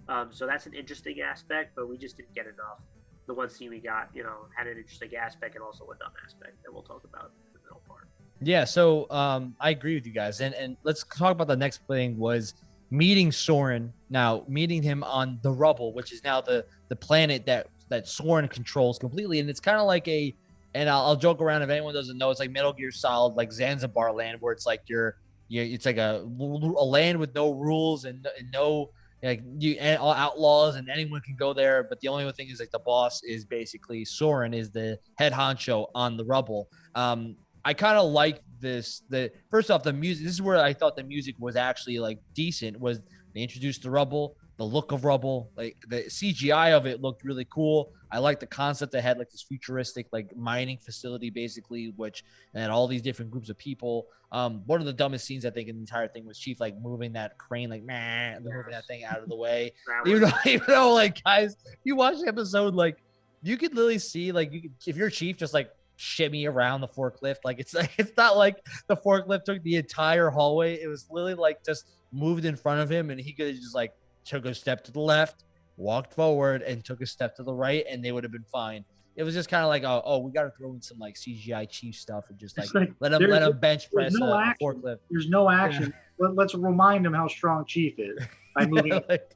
Um, so that's an interesting aspect, but we just didn't get enough. The one scene we got, you know, had an interesting aspect and also a dumb aspect that we'll talk about in the middle part. Yeah, so um, I agree with you guys, and and let's talk about the next thing was meeting Soren. Now meeting him on the rubble, which is now the the planet that that Soren controls completely, and it's kind of like a. And I'll, I'll joke around if anyone doesn't know, it's like Metal Gear Solid, like Zanzibar land, where it's like you're, you it's like a a land with no rules and, and no like you and all outlaws and anyone can go there. But the only thing is like the boss is basically Soren is the head honcho on the rubble. Um, I kind of like this. The first off, the music. This is where I thought the music was actually like decent. Was they introduced the rubble, the look of rubble, like the CGI of it looked really cool. I like the concept they had like this futuristic like mining facility basically, which and all these different groups of people. Um, one of the dumbest scenes I think in the entire thing was Chief like moving that crane like man, moving that thing out of the way. Even though, even though, like, guys, you watch the episode, like, you could literally see like you could if you're chief just like shimmy around the forklift. Like it's like it's not like the forklift took the entire hallway. It was literally like just moved in front of him, and he could just like took a step to the left, walked forward, and took a step to the right, and they would have been fine. It was just kind of like, oh, oh, we got to throw in some like CGI chief stuff and just like, like, let him let him bench press no a action. forklift. There's no action. Let, let's remind him how strong Chief is by moving. like,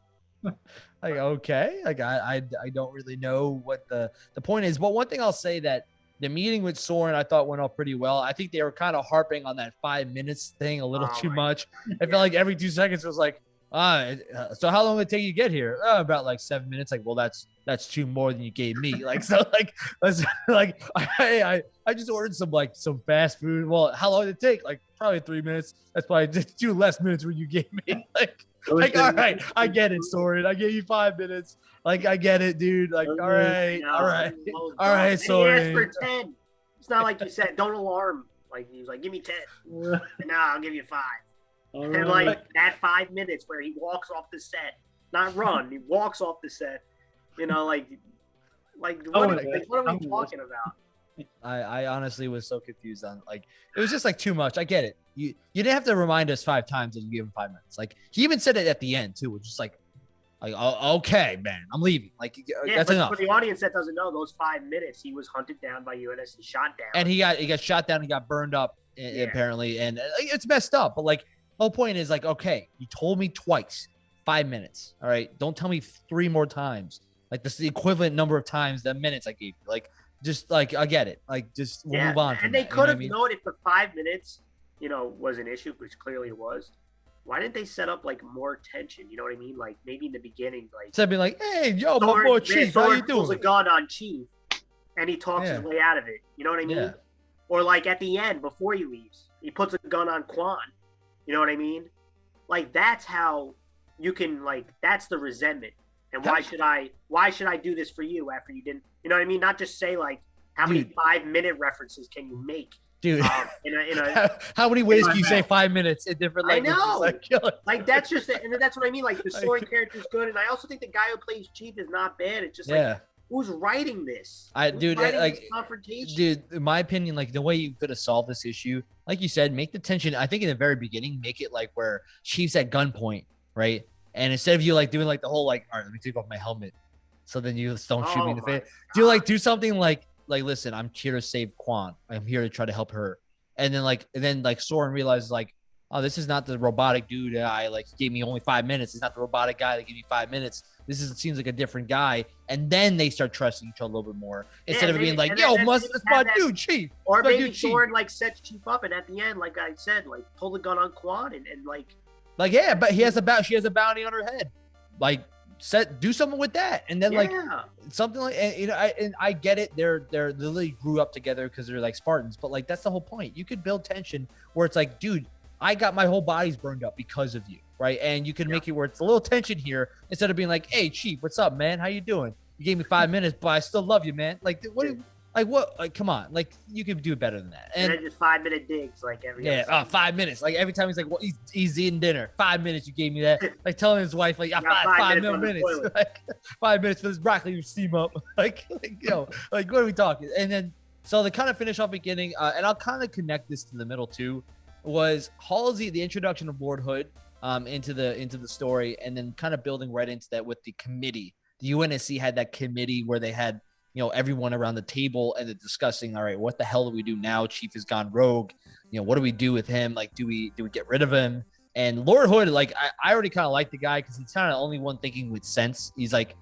like, okay like I, I i don't really know what the the point is but one thing i'll say that the meeting with soren i thought went off pretty well i think they were kind of harping on that five minutes thing a little Oh too my much i felt like every two seconds it was like uh, so how long did it take you to get here? Oh, about like seven minutes. Like, well, that's that's two more than you gave me. Like, so like, let's like, I I I just ordered some like some fast food. Well, how long did it take? Like, probably three minutes. That's probably just two less minutes when you gave me. Like, like, all right, I get it, Soren. I gave you five minutes. Like, I get it, dude. Like, all right, No, all right. all right, asked for ten. It's not like you said, don't alarm. Like he was like, give me ten. Now I'll give you five. And right. like that five minutes where he walks off the set, not run, he walks off the set. You know, like, like what, Oh, are, like, what are I'm we talking about? I, I honestly was so confused on like it was just like too much. I get it. You you didn't have to remind us five times that you gave him five minutes. Like he even said it at the end too, which is like, like oh, okay, man, I'm leaving. Like Yeah, that's but enough. for the audience that doesn't know, those five minutes he was hunted down by UNSC, shot down. and he got he got shot down and got burned up Yeah. apparently, and uh, it's messed up. But like the whole point is like, okay, you told me twice, five minutes. All right, don't tell me three more times. Like this is the equivalent number of times the minutes I gave you. Like just like I get it. Like just we'll yeah, move on. from and they that, you know could I have mean? known if the five minutes, you know, was an issue, which clearly it was. Why didn't they set up like more tension? You know what I mean? Like maybe in the beginning, like Instead of being like, hey, yo, my Soren- boy Chief, how you pulls a gun on Chief, and he talks Yeah. his way out of it. You know what I mean? Yeah. Or like at the end before he leaves, he puts a gun on Kwan. You know what I mean? Like that's how you can like that's the resentment. And why should I why should I do this for you after you didn't? You know what I mean? Not just say like how many Dude. five minute references can you make Dude, um, in a in a how, how many ways can you say five minutes in different I know. Like, like- like that's just and that's what I mean. Like the Like- character is good, and I also think the guy who plays Chief is not bad. It's just like yeah. Who's writing this? I- Who's dude, like- confrontation. dude in my opinion like the way you could have solved this issue like you said make the tension i think in the very beginning make it like where chief's at gunpoint right and instead of you like doing like the whole like all right let me take off my helmet so then you just don't shoot me in the Oh face do like do something like like listen i'm here to save Kwan. i'm here to try to help her and then like and then like soren realizes like oh this is not the robotic dude that i like gave me only five minutes it's not the robotic guy that gave me five minutes this is seems like a different guy and then they start trusting each other a little bit more instead of maybe- being like yo must it's my dude chief Or maybe dude, like sets Chief up, and at the end, like I said, like pull the gun on Kwan and, and like Like, yeah, but he has a bounty. She has a bounty on her head. Like, set do something with that, and then like something like and, you know. I, and I get it. They're they're literally grew up together because they're like Spartans. But like that's the whole point. You could build tension where it's like, dude, I got my whole body's burned up because of you, right? And you can make it where it's a little tension here instead of being like, hey, chief, what's up, man? How you doing? You gave me five minutes, but I still love you, man. Like, what? Like what? Like, come on. Like, you could do better than that. and, And then just five minute digs like every yeah, uh, five minutes. Like every time he's like, well, he's, he's eating dinner. Five minutes, you gave me that. Like telling his wife, like, yeah, got five, five five minutes more on the minutes. like, five minutes for this broccoli to steam up. like, like, yo, like, what are we talking? And then, so to kind of finish off beginning, uh, and I'll kind of connect this to the middle too, was Halsey, the introduction of Lord Hood um, into the into the story, and then kind of building right into that with the committee. The UNSC had that committee where they had you know everyone around the table and they're discussing all right what the hell do we do now? Chief has gone rogue. You know what do we do with him? Like do we do we get rid of him? And lord hood like i, I already kind of like the guy because he's kind of the only one thinking with sense. He's like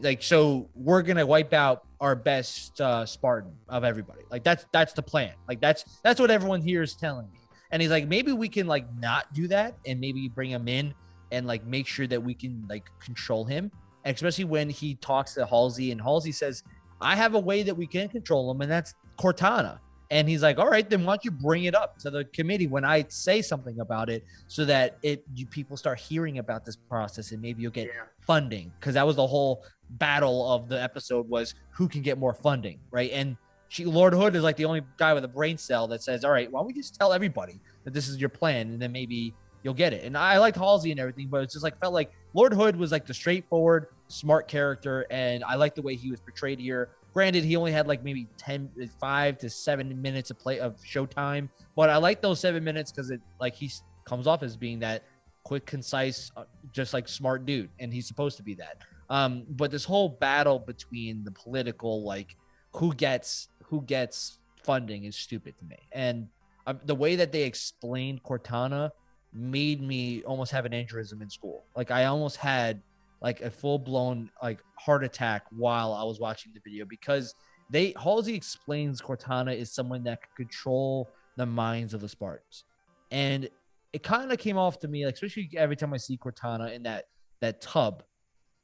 like so we're gonna wipe out our best uh spartan of everybody. Like that's that's the plan. Like that's that's what everyone here is telling me and he's like maybe we can like not do that and maybe bring him in and like make sure that we can like control him and especially when he talks to halsey and halsey says I have a way that we can control him, and that's Cortana. And he's like, all right, then why don't you bring it up to the committee when I say something about it so that it you, people start hearing about this process and maybe you'll get yeah. funding because that was the whole battle of the episode was who can get more funding, right? And she, Lord Hood is like the only guy with a brain cell that says, all right, why don't we just tell everybody that this is your plan and then maybe you'll get it. And I liked Halsey and everything, but it's just like felt like Lord Hood was like the straightforward, smart character, and I like the way he was portrayed here. granted, he only had like maybe 10, five to seven minutes of play of showtime, but I like those seven minutes because it like he comes off as being that quick, concise, uh, just like smart dude, and he's supposed to be that. Um, but this whole battle between the political, like who gets who gets funding, is stupid to me. And um, the way that they explained Cortana made me almost have an aneurysm in school. Like I almost had like a full blown like heart attack while I was watching the video because they Halsey explains Cortana is someone that can control the minds of the Spartans, and it kind of came off to me like especially every time I see Cortana in that that tub,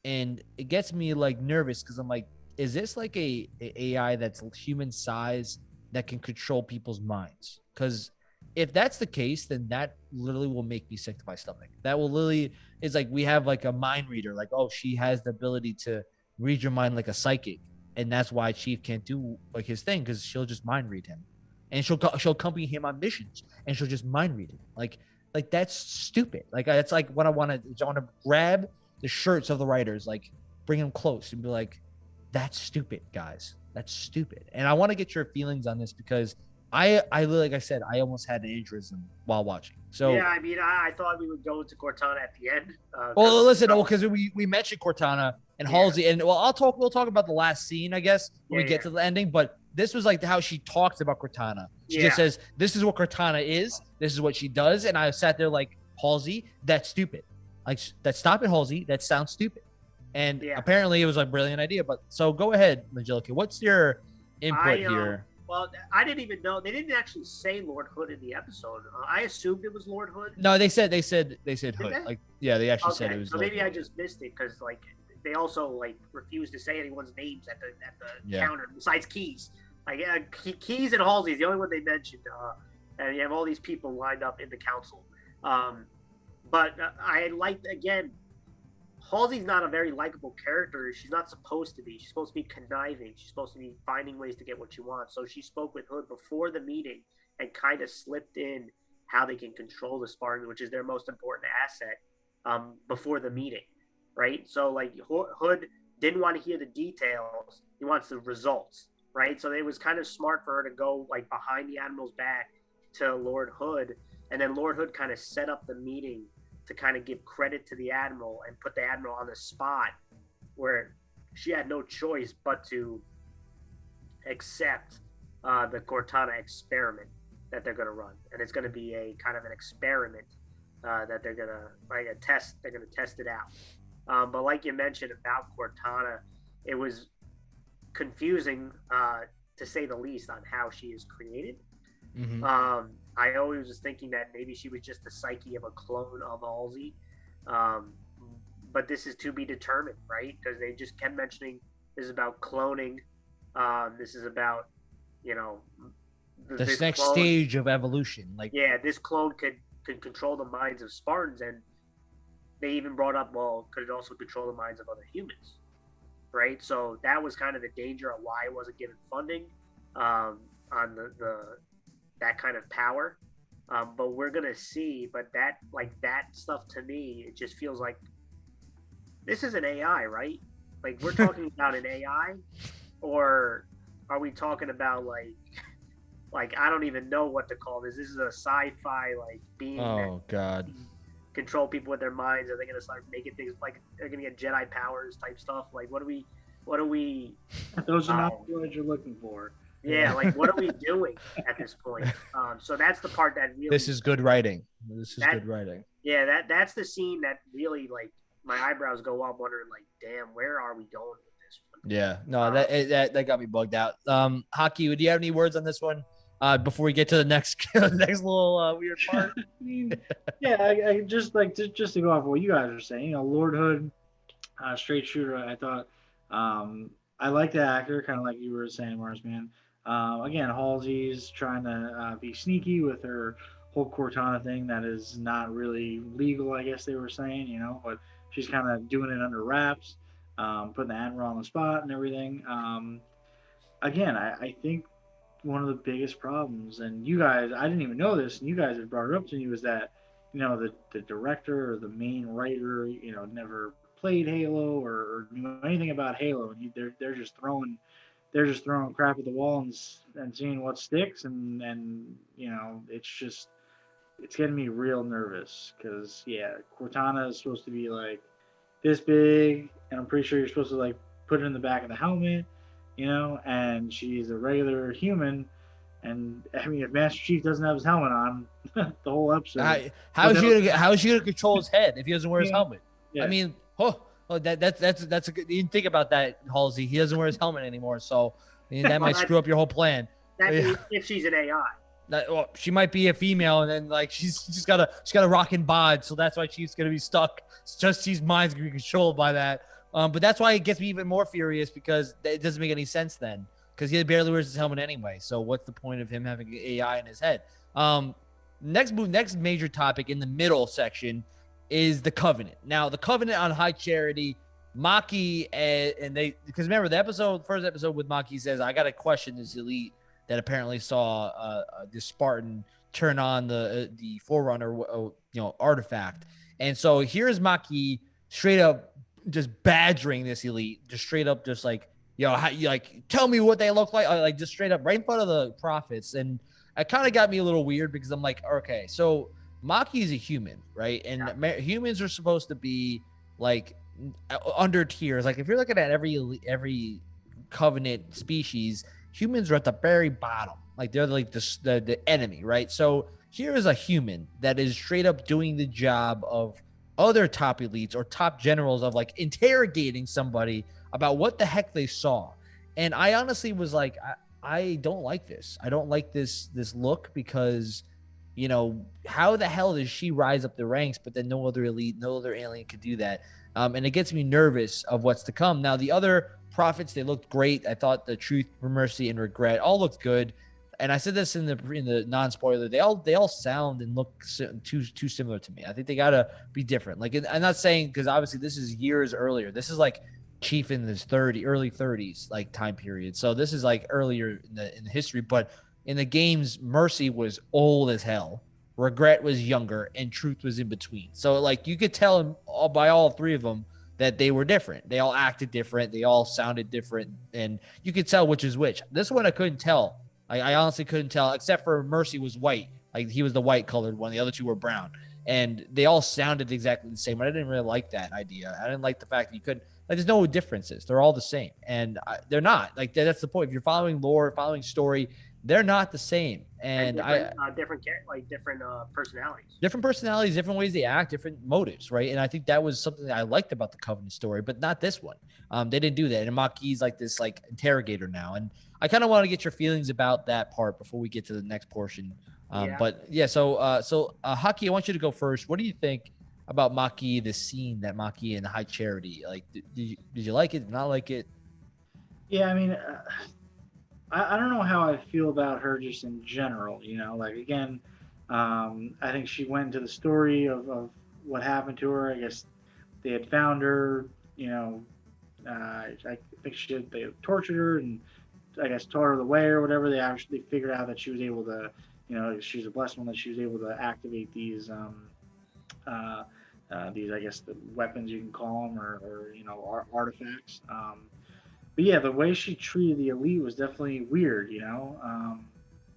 and it gets me like nervous because I'm like, is this like a, a AI that's human size that can control people's minds? Because if that's the case, then that literally will make me sick to my stomach. That will literally is like we have like a mind reader, like oh she has the ability to read your mind like a psychic, and that's why Chief can't do like his thing because she'll just mind read him, and she'll she'll accompany him on missions, and she'll just mind read him. Like like that's stupid. Like that's like what I want to I want to grab the shirts of the writers, like bring them close and be like, that's stupid, guys. That's stupid. And I want to get your feelings on this because I I like I said I almost had an aneurysm while watching. So yeah, I mean, I, I thought we would go into Cortana at the end. Uh, well, listen, you know, well, because we we mentioned Cortana and Yeah. Halsey, and well, I'll talk. We'll talk about the last scene, I guess, when we get yeah. to the ending. But this was like how she talks about Cortana. She Yeah. just says, "This is what Cortana is. This is what she does," and I sat there like, "Halsey, that's stupid. Like, that stop it, Halsey. That sounds stupid." And Yeah. apparently, it was a brilliant idea. But so go ahead, Angelica. What's your input I, um, here? well, I didn't even know they didn't actually say Lord Hood in the episode. Uh, I assumed it was Lord Hood. No, they said they said they said Did Hood. they? Like, yeah, they actually said it was. so Lord maybe I just missed it because like they also like refused to say anyone's names at the at the Yeah. counter besides Keyes. Like uh, Keyes and Halsey is the only one they mentioned, uh, and you have all these people lined up in the council. Um, but uh, I liked again. Halsey's not a very likable character. She's not supposed to be. She's supposed to be conniving. She's supposed to be finding ways to get what she wants. So she spoke with Hood before the meeting and kind of slipped in how they can control the Spartans, which is their most important asset, um, before the meeting, right? So like Hood didn't want to hear the details; he wants the results, right? So it was kind of smart for her to go like behind the admiral's back to Lord Hood, and then Lord Hood kind of set up the meeting to kind of give credit to the admiral and put the admiral on the spot where she had no choice but to accept uh, the Cortana experiment that they're going to run, and it's going to be a kind of an experiment uh, that they're going to like a test. They're going to test it out. Um, but like you mentioned about Cortana, it was confusing uh, to say the least on how she is created. Mhm. Um, I always was thinking that maybe she was just the psyche of a clone of Halsey. Um, but this is to be determined, right? Because they just kept mentioning this is about cloning. Um, this is about, you know, th- This next clone- stage of evolution, like Yeah, this clone could could control the minds of Spartans, and they even brought up, well, could it also control the minds of other humans, right? So that was kind of the danger of why it wasn't given funding um, on the, the that kind of power. Um, but we're gonna see. But that like that stuff to me, it just feels like this is an AI, right? Like we're talking about an AI, or are we talking about like like I don't even know what to call this. This is a sci-fi like being oh god. control people with their minds. Are they gonna start making things like they're gonna get Jedi powers type stuff? Like what do we what are we Those are not Oh. the words you're looking for. Yeah, like what are we doing at this point? Um, so that's the part that really This is good writing. This is That- good writing. yeah, that that's the scene that really like my eyebrows go up wondering like, damn, where are we going with this one? Yeah, no, that that that got me bugged out. Um, Haki, do you have any words on this one? Uh, before we get to the next next little uh, weird part. I mean, yeah, I, I just like just, just to go off what you guys are saying. You know, Lord Hood, uh, straight shooter. I thought um, I like the actor, kind of like you were saying, Marsman. Um, again, Halsey's trying to uh, be sneaky with her whole Cortana thing that is not really legal, I guess they were saying. You know, but she's kind of doing it under wraps, um, putting the admiral on the spot and everything. Um, again, I, I think one of the biggest problems, and you guys, I didn't even know this, and you guys had brought it up to me, was that, you know, the, the director or the main writer, you know, never played Halo or, or knew anything about Halo, and they're, they're just throwing they're just throwing crap at the wall and and seeing what sticks, and and you know, it's just it's getting me real nervous because yeah, Cortana is supposed to be like this big, and I'm pretty sure you're supposed to like put it in the back of the helmet, you know, and she's a regular human. And I mean, if Master Chief doesn't have his helmet on, the whole episode. How, how's he gonna how's he gonna control his head if he doesn't wear his Yeah. helmet? Yeah. I mean, oh, oh that that's that's that's a good. You think about that, Halsey. He doesn't wear his helmet anymore, so that might screw up your whole plan. That Yeah. means if she's an AI. That, well, she might be a female, and then like she's she's got a she's got a rocking bod, so that's why she's gonna be stuck. It's just she's mind's gonna be controlled by that. Um, but that's why it gets me even more furious because it doesn't make any sense then, because he barely wears his helmet anyway. So what's the point of him having AI in his head? Um, next move, next major topic in the middle section is the Covenant. Now the Covenant on High Charity. Makee and, and they because remember the episode first episode with Makee says I got to question this elite that apparently saw uh, uh, this Spartan turn on the uh, the Forerunner, uh, you know, artifact. And so here's Makee straight up just badgering this elite, just straight up, just like, yo, how, you like, tell me what they look like, uh, like just straight up right in front of the prophets. And it kind of got me a little weird because I'm like, okay, so Makee is a human, right? And Yeah. ma- humans are supposed to be like under tiers. Like if you're looking at every every covenant species, humans are at the very bottom. Like they're like the, the the enemy, right? So here is a human that is straight up doing the job of other top elites or top generals of like interrogating somebody about what the heck they saw. And I honestly was like, I, I don't like this. I don't like this this look because you know how the hell does she rise up the ranks but then no other elite no other alien could do that? Um, and it gets me nervous of what's to come. Now the other prophets they looked great. I thought the truth mercy and regret all looked good. And i said this in the in the non-spoiler they all they all sound and look too too similar to me. I think they gotta be different. Like i'm not saying because obviously this is years earlier. This is like chief in his 30 early 30s like time period. So this is like earlier in the in the history but in the games mercy was old as hell. Regret was younger and truth was in between. So like you could tell all by all three of them that they were different. They all acted different. They all sounded different. And you could tell which is which. This one i couldn't tell. I, I honestly couldn't tell except for mercy was white. Like he was the white colored one. The other two were brown. And they all sounded exactly the same but i didn't really like that idea. I didn't like the fact that you couldn't like there's no differences. They're all the same. And I, they're not. Like that's the point. If you're following lore following story they're not the same and i different, uh, different like different uh, personalities. different personalities, different ways they act, different motives, right? And I think that was something that I liked about the Covenant story, but not this one. Um, they didn't do that. And Makee's like this like interrogator now, and I kind of want to get your feelings about that part before we get to the next portion. Um, Yeah. But yeah, so uh, so uh, Haki, I want you to go first. What do you think about Makee, the scene that Makee and High Charity? Like, did, did you did you like it? Did not like it? Yeah, I mean, uh, I, I don't know how I feel about her just in general. You know, like again, um, I think she went into the story of, of what happened to her. I guess they had found her. You know, uh, I think she they tortured her and I guess taught her the way or whatever. They actually figured out that she was able to, you know, she's a blessed one that she was able to activate these. Um, uh, uh, these, I guess, the weapons you can call them, or, or you know, ar- artifacts. Um, but yeah, the way she treated the elite was definitely weird, you know. Um,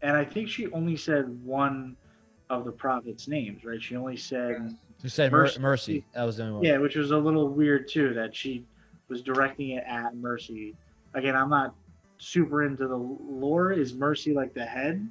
and I think she only said one of the prophets' names, right? She only said, You said Mercy. Mercy. That was the only one. yeah, which was a little weird too, that she was directing it at Mercy. Again, I'm not super into the lore. Is Mercy like the head?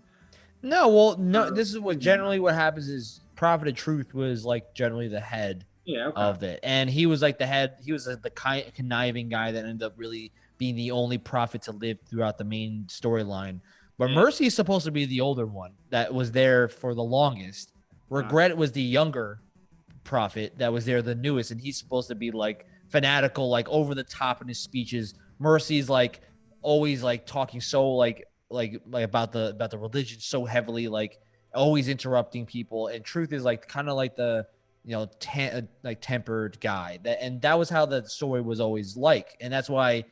No, well, no. This is what generally what happens is Prophet of Truth was like generally the head Yeah, okay. of it, and he was like the head. He was like, the ki- conniving guy that ended up really being the only prophet to live throughout the main storyline. But Yeah. Mercy is supposed to be the older one that was there for the longest. Regret was the younger prophet that was there, the newest, and he's supposed to be like fanatical, like over the top in his speeches. Mercy's like always like talking so like like like about the about the religion so heavily, like always interrupting people. And truth is like kind of like the you know tem- uh, like tempered guy. That and that was how the story was always like, and that's why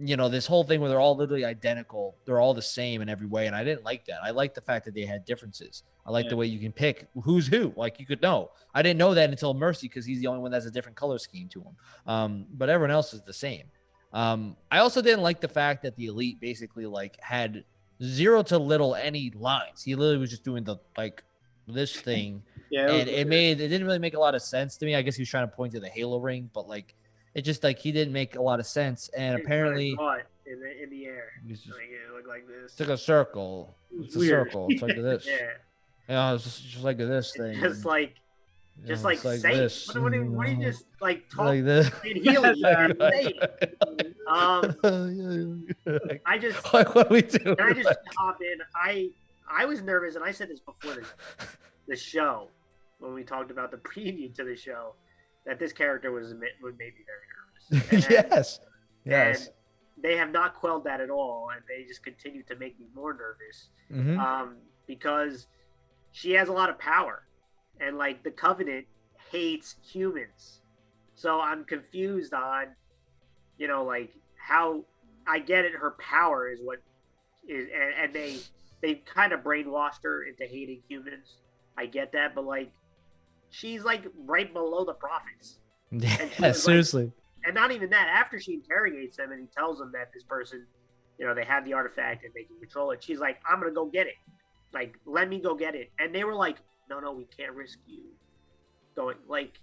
you know this whole thing where they're all literally identical they're all the same in every way and i didn't like that. I like the fact that they had differences. I like the way you can pick who's who like you could know. I didn't know that until mercy because he's the only one that has a different color scheme to him. Um but everyone else is the same. Um, I also didn't like the fact that the elite basically like had zero to little any lines. He literally was just doing the like this thing, Yeah, it it made it didn't really make a lot of sense to me. I guess he was trying to point to the Halo ring, but like it just like he didn't make a lot of sense. And It's apparently, in the in the air. he's just Like it looked like this. it's like a circle. It It's a circle. It's like this. Yeah, Yeah, it's just, just like this thing. just like just know, like, it's say this. What, what, do you- what do you just like talk like this? Healy? Yeah. Um, like, I just what we do? I just hop in? I I was nervous, and I said this before the, the show when we talked about the preview to the show that this character was would make me very nervous. And- yes. Yes. They have not quelled that at all, and they just continue to make me more nervous Mhm. um, because she has a lot of power, and like the Covenant hates humans, so I'm confused on, you know, like how I get it. Her power is what is, and, and they they kind of brainwashed her into hating humans. I get that, but like, she's like right below the prophets, Yeah, was like- seriously. and not even that. After she interrogates them and he tells them that this person, you know, they have the artifact and they can control it, she's like, "I'm gonna go get it. Like, let me go get it." And they were like, "No, no, we can't risk you going." Like,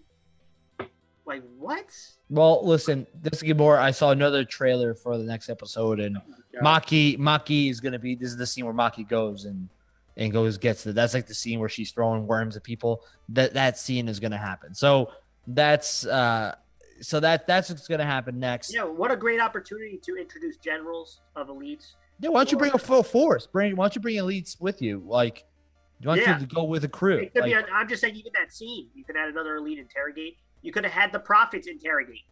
like what? Well, listen, this is more. I saw another trailer for the next episode, and. Makee Makee is gonna be. This is the scene where Makee goes and and goes gets it. That's like the scene where she's throwing worms at people. That that scene is gonna happen. So that's uh, so that that's what's gonna happen next. Yeah, what a great opportunity to introduce generals of elites. Yeah, why don't you bring a full force? Bring why don't you bring elites with you? Like, why don't Yeah. to go with a crew? It could be. Like, A, I'm just saying, even that scene, you could add another elite interrogate. You could have had the prophets interrogate.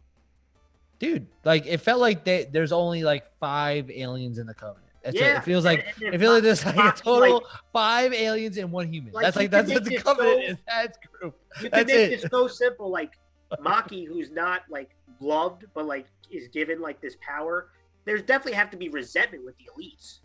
dude, like it felt like they, there's only like five aliens in the covenant. That's it. Yeah, It feels like it feels like there's like a total like- five aliens and one human. Like, that's like that's what make the covenant so- is. That group. You That's make it. this so simple, like Makee, who's not like loved, but like is given like this power. There's definitely have to be resentment with the elites.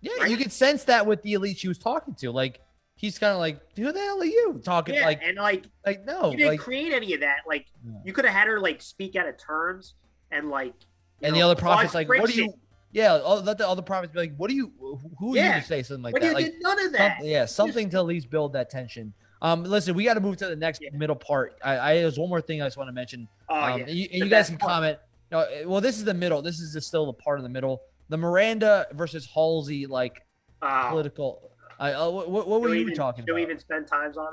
Yeah, Right? you could sense that with the elite she was talking to. Like he's kind of like, who the hell are you talking? Yeah, Like, and like like no, you didn't like, create any of that. Like Yeah. you could have had her like speak out of terms and like. and the other prophets like, what do you? Yeah, all, let the other prophets be like, what do you? Who are you Yeah. to say something like But that? you Like, did none of that. Something, yeah, something to at least build that tension. Um, listen, we got to move to the next Yeah. middle part. I, I there's one more thing I just want to mention. Oh um, yeah. and you, and you guys can part. comment. No, uh, well, this is the middle. This is just still the part of the middle. The Miranda versus Halsey like Oh, political. I uh, what, what were you even- talking about? we even spend times on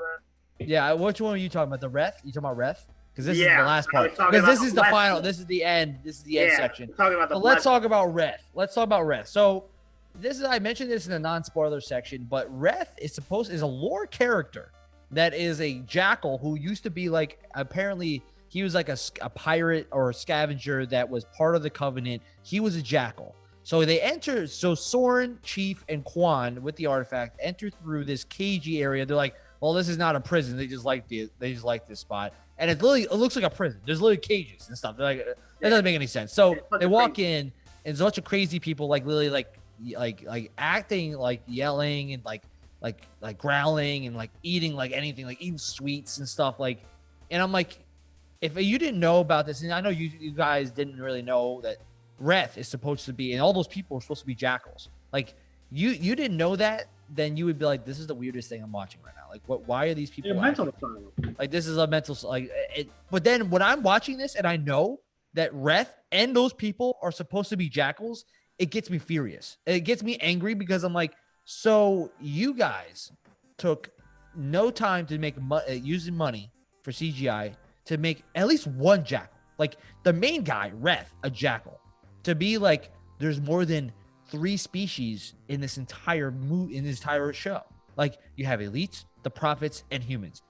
that? Yeah, which one were you talking about? The ref? You talking about ref? Because this is the last part. Because this is the left final. This is the end. This is the end yeah, section. talking about the. But let's talk about Reth. Let's talk about Reth. So this is I mentioned this in the non-spoiler section, but Reth is supposed is a lore character that is a jackal who used to be like apparently he was like a, a pirate or a scavenger that was part of the covenant. He was a jackal. So they enter so Soren, Chief, and Kwan with the artifact enter through this cagey area. They're like, well, this is not a prison. They just like the they just like this spot. And it literally it looks like a prison. There's literally cages and stuff. They're like that doesn't make any sense. So It's they walk crazy- in, and there's a bunch of crazy people, like literally, like like like acting, like yelling and like like like growling and like eating like anything, like eating sweets and stuff. Like, and I'm like, if you didn't know about this, and I know you, you guys didn't really know that Reth is supposed to be, and all those people are supposed to be jackals. Like, you you didn't know that, then you would be like, this is the weirdest thing I'm watching right now. Like, what? Why are these people? Mental asylum. like this is a mental like it, but then when I'm watching this and I know that Reth and those people are supposed to be jackals, it gets me furious. It gets me angry because I'm like, so you guys took no time to make mo- uh, using money for CGI to make at least one jackal. Like the main guy, Reth, a jackal, to be like there's more than three species in this entire in this entire show. Like you have elites, the prophets, and humans.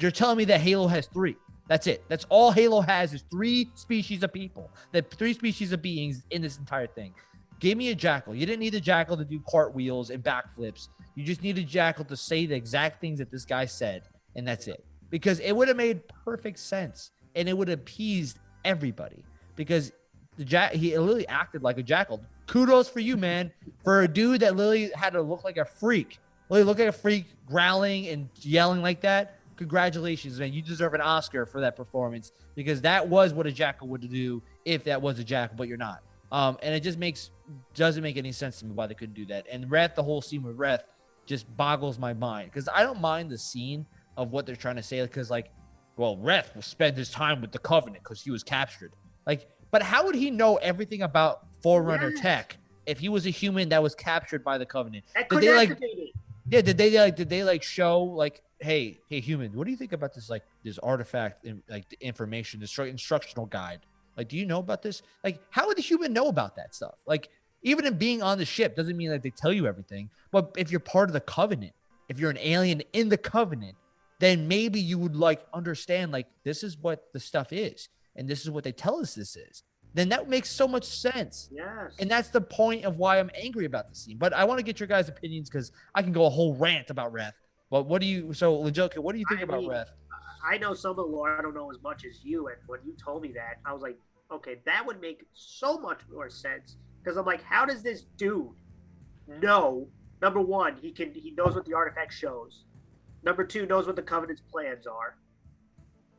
You're telling me that Halo has three. That's it. That's all Halo has is three species of people. That three species of beings in this entire thing. Give me a jackal. You didn't need a jackal to do cartwheels and backflips. You just need a jackal to say the exact things that this guy said, and that's it. Because it would have made perfect sense, and it would have appeased everybody. Because the jack he literally acted like a jackal. Kudos for you, man, for a dude that literally had to look like a freak. Literally look like a freak, growling and yelling like that. congratulations, man. You deserve an Oscar for that performance because that was what a jackal would do if that was a jackal, but you're not. Um, and it just makes doesn't make any sense to me why they couldn't do that. And Wrath, the whole scene with Wrath, just boggles my mind because I don't mind the scene of what they're trying to say because like, well, Wrath will spend his time with the Covenant because he was captured. Like, but how would he know everything about Forerunner Yes. tech if he was a human that was captured by the Covenant? That Did could they, like- it. Yeah, did they like did they like show like hey hey human what do you think about this like this artifact in, like the information this instructional guide like do you know about this like how would the human know about that stuff like even in being on the ship doesn't mean that they tell you everything but if you're part of the covenant if you're an alien in the covenant then maybe you would like understand like this is what the stuff is and this is what they tell us this is then that makes so much sense Yes. and that's the point of why I'm angry about the scene. But I want to get your guys' opinions because I can go a whole rant about Reth. But what do you? So, Lajoka, what do you think I about mean, Reth? I know some of the lore. I don't know as much as you. And when you told me that, I was like, okay, that would make so much more sense. Because I'm like, how does this dude know? Number one, he can he knows what the artifact shows. Number two, knows what the covenant's plans are.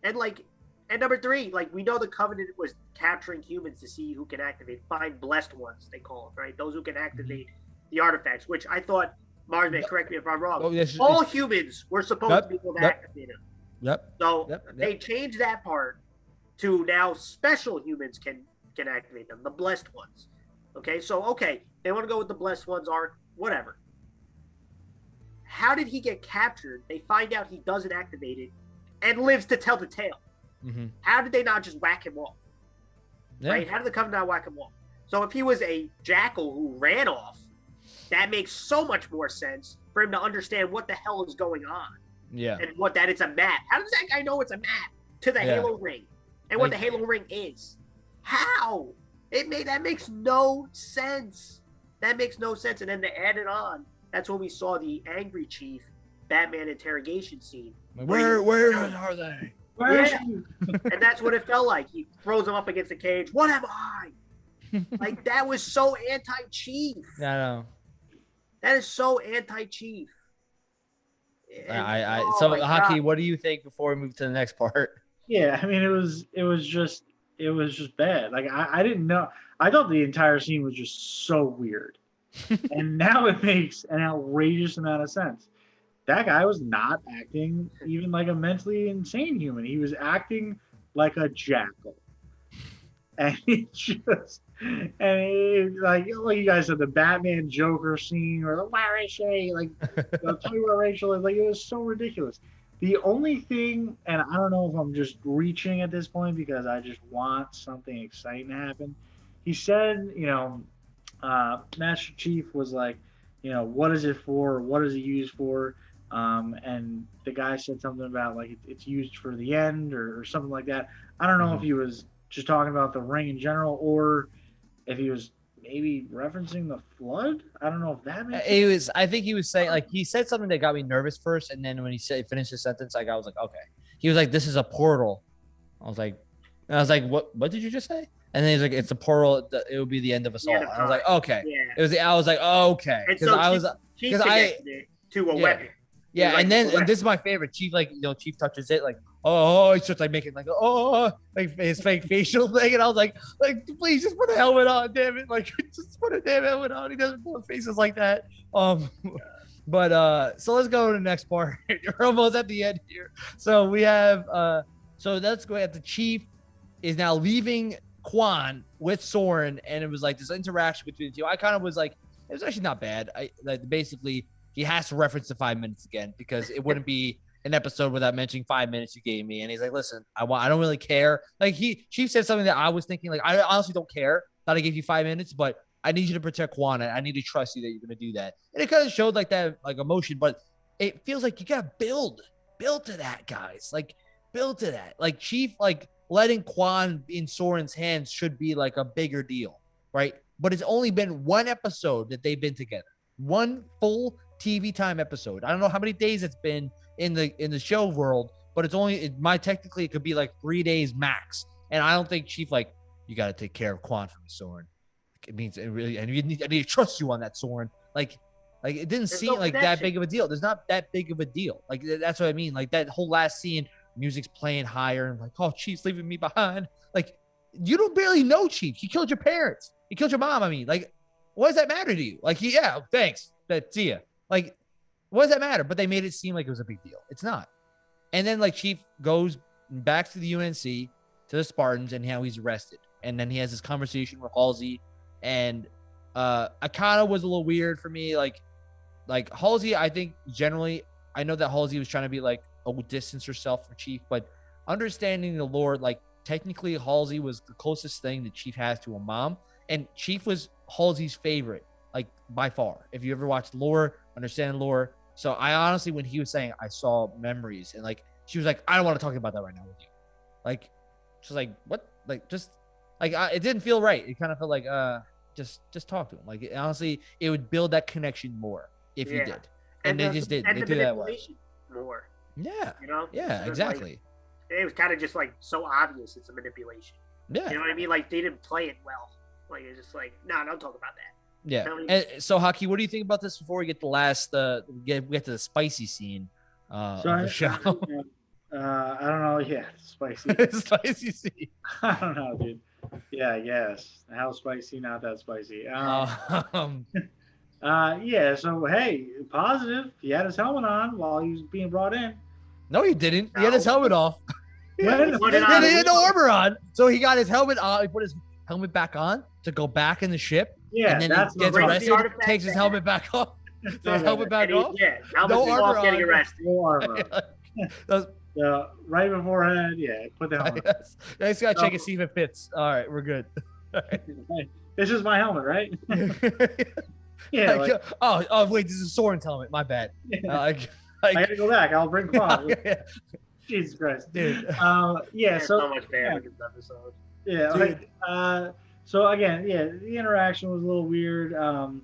And like, and number three, like we know the covenant was capturing humans to see who can activate, find blessed ones they call it, right? Those who can mm-hmm. activate the artifacts. Which I thought, Mars may correct me if I'm wrong. Oh, this, All it's- humans were supposed Yep, to be able to yep. activate them. yep. So Yep, they changed that part to now special humans can can activate them, the blessed ones. Okay, so okay, they want to go with the blessed ones are whatever. How did he get captured? They find out he doesn't activate it and lives to tell the tale. Mhm. How did they not just whack him off? Yeah. Right? How did the covenant not whack him off? So if he was a jackal who ran off, that makes so much more sense for him to understand what the hell is going on Yeah. and what that it's a map. How does that guy know it's a map to the Yeah. Halo ring and what Like- the Halo ring is? How? It made that makes no sense. That makes no sense. And then to add it on, that's when we saw the angry chief Batman interrogation scene, Like, where where are they? Where is Yeah. and that's what it felt like. He throws him up against the cage. What am I? Like that was so anti-chief. Yeah, I know. That is so anti-chief. I, I, I Oh so my Haki. God. What do you think before we move to the next part? Yeah, I mean it was it was just it was just bad. Like I, I didn't know. I thought the entire scene was just so weird, and now it makes an outrageous amount of sense. That guy was not acting even like a mentally insane human. He was acting like a jackal, and it just and it, like like you guys said, the Batman Joker scene or the where is she? Like I'll tell you where Rachel is. Like it was so ridiculous. The only thing, and I don't know if I'm just reaching at this point because I just want something exciting to happen. He said, you know, uh, Master Chief was like, you know, what is it for? What is it used for? Um, and the guy said something about like it, it's used for the end or, or something like that. I don't know if he was just talking about the ring in general or if he was maybe referencing the flood. I don't know if that makes It was. I think he was saying like he said something that got me nervous first, and then when he said finished the sentence, like I was like, okay. He was like, "This is a portal." I was like, and I was like, "What? What did you just say?" And then he's like, "It's a portal. that- It would be the end of us all." end I was like, "Okay." Yeah. It was. I was like, oh, "Okay," because so I was. Chief 'Cause I- it to a Yeah. weapon. Yeah, like, and then and this is my favorite. Chief, like you know, Chief touches it, like oh, he starts like making like oh, like his fake facial thing, and I was like, like please just put a helmet on, damn it, like just put a damn helmet on. He doesn't put faces like that. Um, but uh, so let's go to the next part. We're almost at the end here. So we have uh, so let's go at the Chief is now leaving Kwan with Soren, and it was like this interaction between the two. I kind of was like, it was actually not bad. I like basically he has to reference the five minutes again because it wouldn't be an episode without mentioning five minutes you gave me. And he's like, listen, I want, I don't really care. Like he, Chief said something that I was thinking, like, I honestly don't care that I gave you five minutes, but I need you to protect and I need to trust you that you're going to do that. And it kind of showed like that, like emotion, but it feels like you got to build, build to that, guys. Like, build to that. Like Chief, like letting Kwan in Soren's hands should be like a bigger deal, right? But it's only been one episode that they've been together, one full TV time episode. I don't know how many days it's been in the in the show world, but it's only it might technically it could be like three days max. And I don't think Chief like you got to take care of Kwan for me, Soren. It means it really, and you need, I need to trust you on that, Soren. Like, Like it didn't There's seem no like that big of a deal. There's not that big of a deal. Like that's what I mean. Like that whole last scene, music's playing higher, and like, oh, Chief's leaving me behind. Like you don't barely know Chief. He killed your parents. He killed your mom. I mean, like, what does that matter to you? Like, yeah, thanks. That see ya. Like, what does that matter? But they made it seem like it was a big deal. It's not. And then like Chief goes back to the UNSC to the Spartans and how he's arrested. And then he has this conversation with Halsey. And uh Akana was a little weird for me. Like like Halsey, I think generally I know that Halsey was trying to be like oh distance herself from Chief, but understanding the lore, like technically Halsey was the closest thing that Chief has to a mom. And Chief was Halsey's favorite, like by far. If you ever watched lore, understand lore. So I honestly, when he was saying I saw memories and like she was like, I don't want to talk about that right now with you. Like, she's like, what? Like, just like I, it didn't feel right. It kind of felt like, uh, just just talk to him. Like, honestly, it would build that connection more if you did. And, they the- just did. And They the did that manipulation more. Yeah. You know. Yeah. So it's like- Exactly. it was kind of just like so obvious it's a manipulation. Yeah. You know what I mean? Like they didn't play it well. Like it's just like, no, don't talk about that. Yeah. And so, Haki, what do you think about this before we get the last, uh, we get, we get to the spicy scene uh, So of I, show? uh, I don't know. Yeah, spicy. spicy scene. I don't know, dude. Yeah, yes. How spicy? Not that spicy. Um, Um, uh, yeah. So hey, positive. He had his helmet on while he was being brought in. no, he didn't. He had his helmet off. He Put it had- on. he had no armor on, so he got his helmet on. He put his helmet back on to go back in the ship, Yeah, and then that's he gets arrested. saying. arrested, takes his helmet back off, takes helmet back he- off. yeah, helmet No no armor off getting on. arrested. No armor. That's- Uh, right beforehand, yeah, put the helmet. yes. I just gotta check No. and see if it fits. All right, we're good. This is my helmet, right? Yeah, Like, like, oh, oh, wait, this is Soren's helmet. My bad. yeah. Uh, like, I gotta go back. I'll bring Kwan. Jesus Christ. dude. Um, yeah, There's so so much bad in this episode. Yeah. Dude. like, uh, so again, yeah, the interaction was a little weird. Um,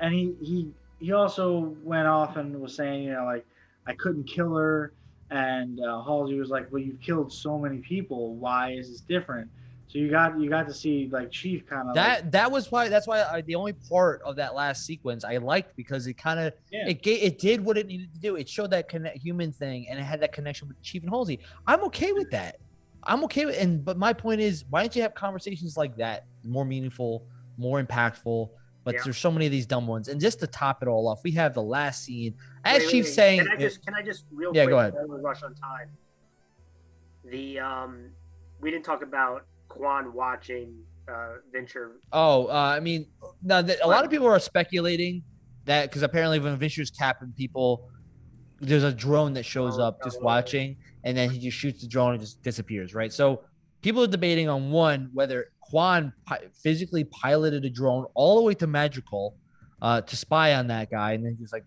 and he he he also went off and was saying, you know, like I couldn't kill her, and uh, Halsey was like, well, you've killed so many people. Why is this different? So you got you got to see like Chief kind of That that was why that's why I, the only part of that last sequence I liked because it kind of Yeah. it ga- it did what it needed to do. It showed that connect, human thing and it had that connection with Chief and Halsey. I'm okay with that. I'm okay with and but my point is why don't you have conversations like that more meaningful, more impactful? But Yeah. there's so many of these dumb ones. And just to top it all off, we have the last scene as Wait, wait, wait. saying. Can I just can I just real Yeah, quick? go ahead. rush on time. The um, we didn't talk about Kwan watching uh Vinsher. Oh, uh, I mean, now that a lot of people are speculating that because apparently when Vinsher's capping people, there's a drone that shows Oh, up just watching, and then he just shoots the drone and just disappears, right? So people are debating on one whether Kwan pi- physically piloted a drone all the way to Madrigal uh, to spy on that guy, and then just like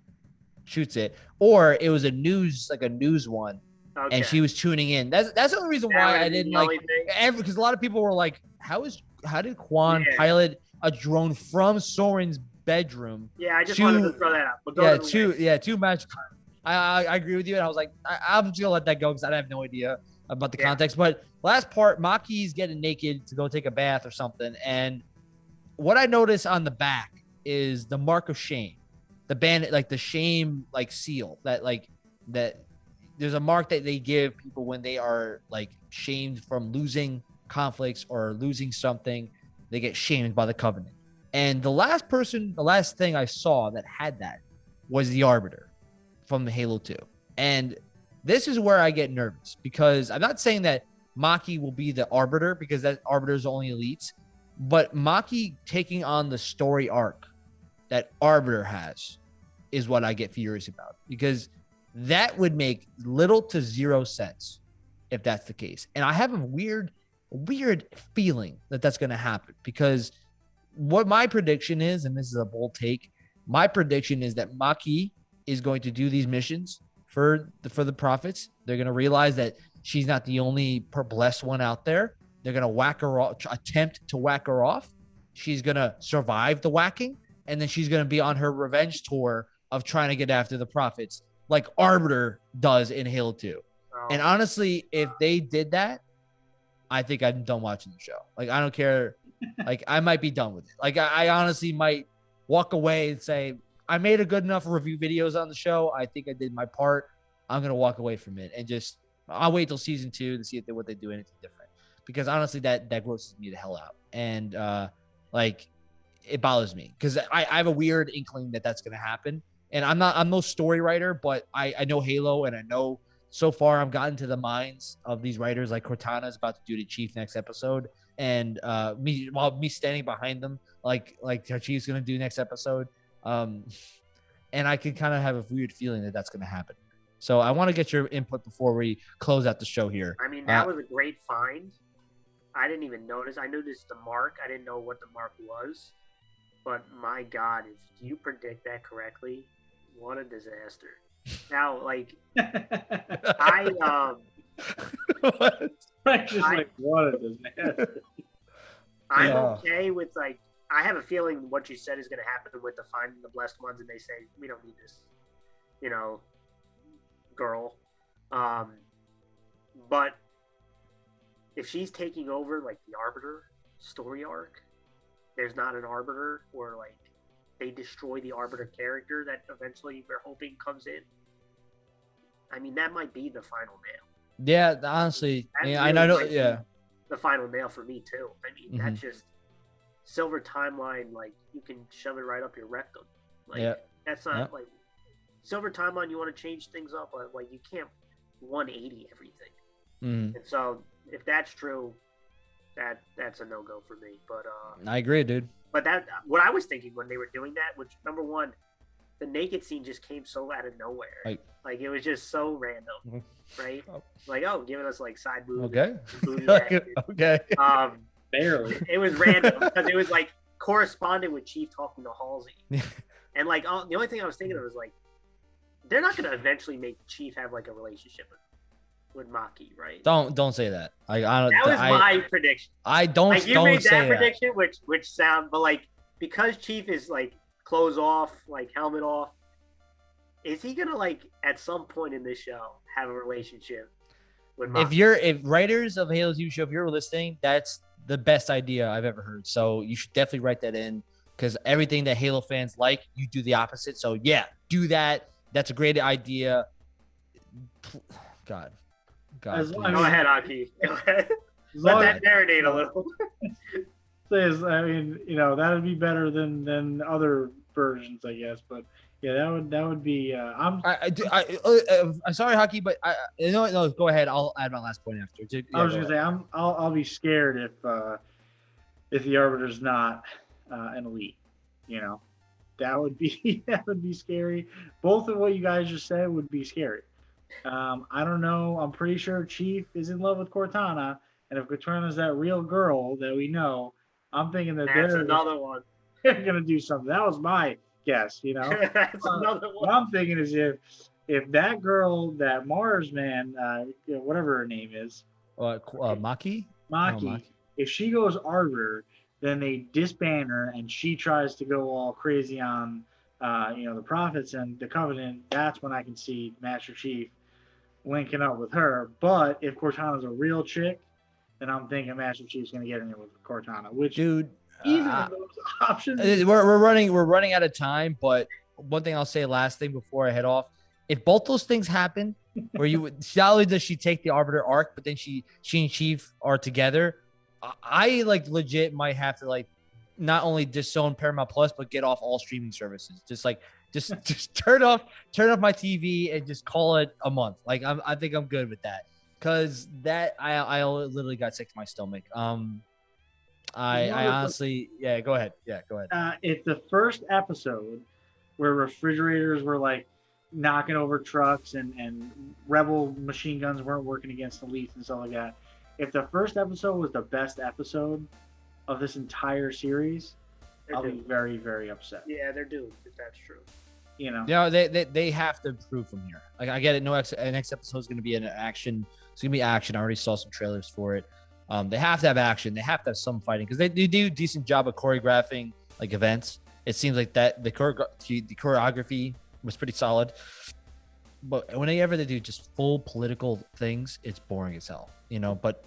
shoots it, or it was a news like a news one, Okay. and she was tuning in. That's that's the only reason why I didn't like every because a lot of people were like, "How is how did Kwan Yeah. pilot a drone from Soren's bedroom?" Yeah, I just two- wanted to throw that out. Yeah, to two yeah two Madrigal. I, I I agree with you, and I was like, I, I'm just gonna let that go because I have no idea about the Yeah. context. But last part, Makee's getting naked to go take a bath or something, and what I notice on the back is the mark of shame, the bandit like the shame like seal that like that there's a mark that they give people when they are like shamed from losing conflicts or losing something they get shamed by the covenant and the last person the last thing i saw that had that was the arbiter from halo 2 and this is where i get nervous because i'm not saying that Makee will be the arbiter because that arbiter is only elites but Makee taking on the story arc that arbiter has is what i get furious about because that would make little to zero sense if that's the case. And I have a weird, weird feeling that that's going to happen because what my prediction is, and this is a bold take, my prediction is that Makee is going to do these missions for the for the prophets. They're going to realize that she's not the only per- blessed one out there. They're going to whack her off, attempt to whack her off. She's going to survive the whacking, and then she's going to be on her revenge tour of trying to get after the prophets like Arbiter does in Halo 2. Oh, And honestly, if they did that, I think I'm done watching the show. Like I don't care. Like I might be done with it. Like I, I honestly might walk away and say, I made a good enough review videos on the show. I think I did my part. I'm gonna walk away from it and just I'll wait till season two to see if they what they do anything different. Because honestly, that that grosses me the hell out, and uh, like it bothers me because I, I have a weird inkling that that's gonna happen. And I'm not I'm no story writer, but I I know Halo and I know so far I've gotten to the minds of these writers like Cortana is about to do the Chief next episode, and uh, me while me standing behind them like like Chief's gonna do next episode. Um, and I can kind of have a weird feeling that that's gonna happen. So I want to get your input before we close out the show here. I mean, that uh, was a great find. I didn't even notice. I noticed the mark. I didn't know what the mark was. But my God, if you predict that correctly, what a disaster. Now, like, I um, what? just I, like what a disaster. I'm yeah. okay with like. I have a feeling what you said is going to happen with the finding the blessed ones, and they say we don't need this, you know, girl. Um, but if she's taking over like the Arbiter story arc, there's not an Arbiter or like they destroy the Arbiter character that eventually we're hoping comes in. I mean, that might be the final nail. Yeah, honestly, yeah, really I know. Yeah, the final nail for me too. I mean, mm-hmm. that's just silver timeline. Like you can shove it right up your rectum. Like yeah. that's not yeah. like silver timeline. You want to change things up, but like you can't 180 everything. Mm-hmm. And so, if that's true, that that's a no go for me. But uh, I agree, dude. But that what I was thinking when they were doing that, which number one, the naked scene just came so out of nowhere. Like, like it was just so random, mm-hmm. right? Oh. Like oh, giving us like side moves. Okay. okay. Um, barely. It was random because it was like corresponding with Chief talking to Halsey, and like oh, the only thing I was thinking of was like, they're not going to eventually make Chief have like a relationship with with Makee, right? Don't don't say that. I, I don't. That was I, my prediction. I don't. Like you don't made that prediction, that. which which sound, but like because Chief is like clothes off, like helmet off, is he gonna like at some point in this show have a relationship with? Makee? If you're if writers of Halo's You show, if you're listening, that's the best idea I've ever heard. So you should definitely write that in because everything that Halo fans like, you do the opposite. So yeah, do that. That's a great idea. God, God. As, I mean, go ahead, Haki. Go ahead. Let that marinate a little. Says, I mean, you know, that would be better than than other versions, I guess. But yeah, that would that would be. Uh, I'm. I, I, I, uh, uh, I'm sorry, Haki, but I. No, no. Go ahead. I'll add my last point after. Yeah, I was gonna say I'm. I'll, I'll be scared if uh, if the arbiter's not uh, an elite. You know, that would be that would be scary. Both of what you guys just said would be scary. Um, I don't know. I'm pretty sure Chief is in love with Cortana, and if Cortana's that real girl that we know, I'm thinking that That's they're another one. They're gonna do something. That was my guess. You know, That's uh, another one. What I'm thinking is if if that girl, that Mars man, uh, whatever her name is, uh, uh Makee, Makee, oh, if she goes Arbiter, then they disband her, and she tries to go all crazy on, uh, you know, the prophets and the Covenant. That's when I can see Master Chief linking up with her. But if Cortana's a real chick, then I'm thinking Master Chief's going to get in there with Cortana. Which, dude, either uh, of those options. We're, we're running we're running out of time. But one thing I'll say, last thing before I head off, if both those things happen, where you not only does she take the Arbiter arc, but then she she and Chief are together, I like legit might have to like not only disown Paramount Plus, but get off all streaming services. Just like just just turn off turn off my TV and just call it a month. Like I'm, I think I'm good with that because that I I literally got sick to my stomach. Um, I I honestly yeah. Go ahead. Yeah, go ahead. Uh, if the first episode where refrigerators were like knocking over trucks and and rebel machine guns weren't working against elites and stuff like that. If the first episode was the best episode of this entire series, they're I'll doomed. be very, very upset. Yeah, they're doomed if that's true. You know, yeah, they, they they have to improve from here. Like I get it. No, ex- next episode is going to be an action. It's going to be action. I already saw some trailers for it. Um, they have to have action. They have to have some fighting because they, they do decent job of choreographing like events. It seems like that the, the choreography was pretty solid. But whenever they do just full political things, it's boring as hell, you know. But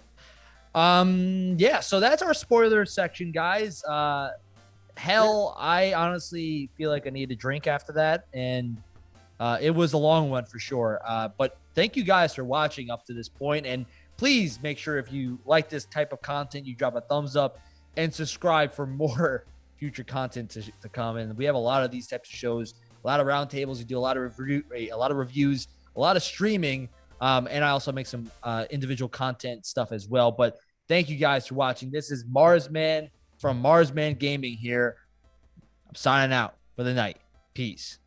um, yeah, so that's our spoiler section, guys. Uh, hell, I honestly feel like I need a drink after that, and uh, it was a long one for sure. Uh, but thank you guys for watching up to this point, and please make sure if you like this type of content, you drop a thumbs up and subscribe for more future content to, to come. And we have a lot of these types of shows, a lot of roundtables. We do a lot of review, a lot of reviews, a lot of streaming, um, and I also make some uh, individual content stuff as well. But thank you guys for watching. This is Marsman from Marsman Gaming here. I'm signing out for the night. Peace.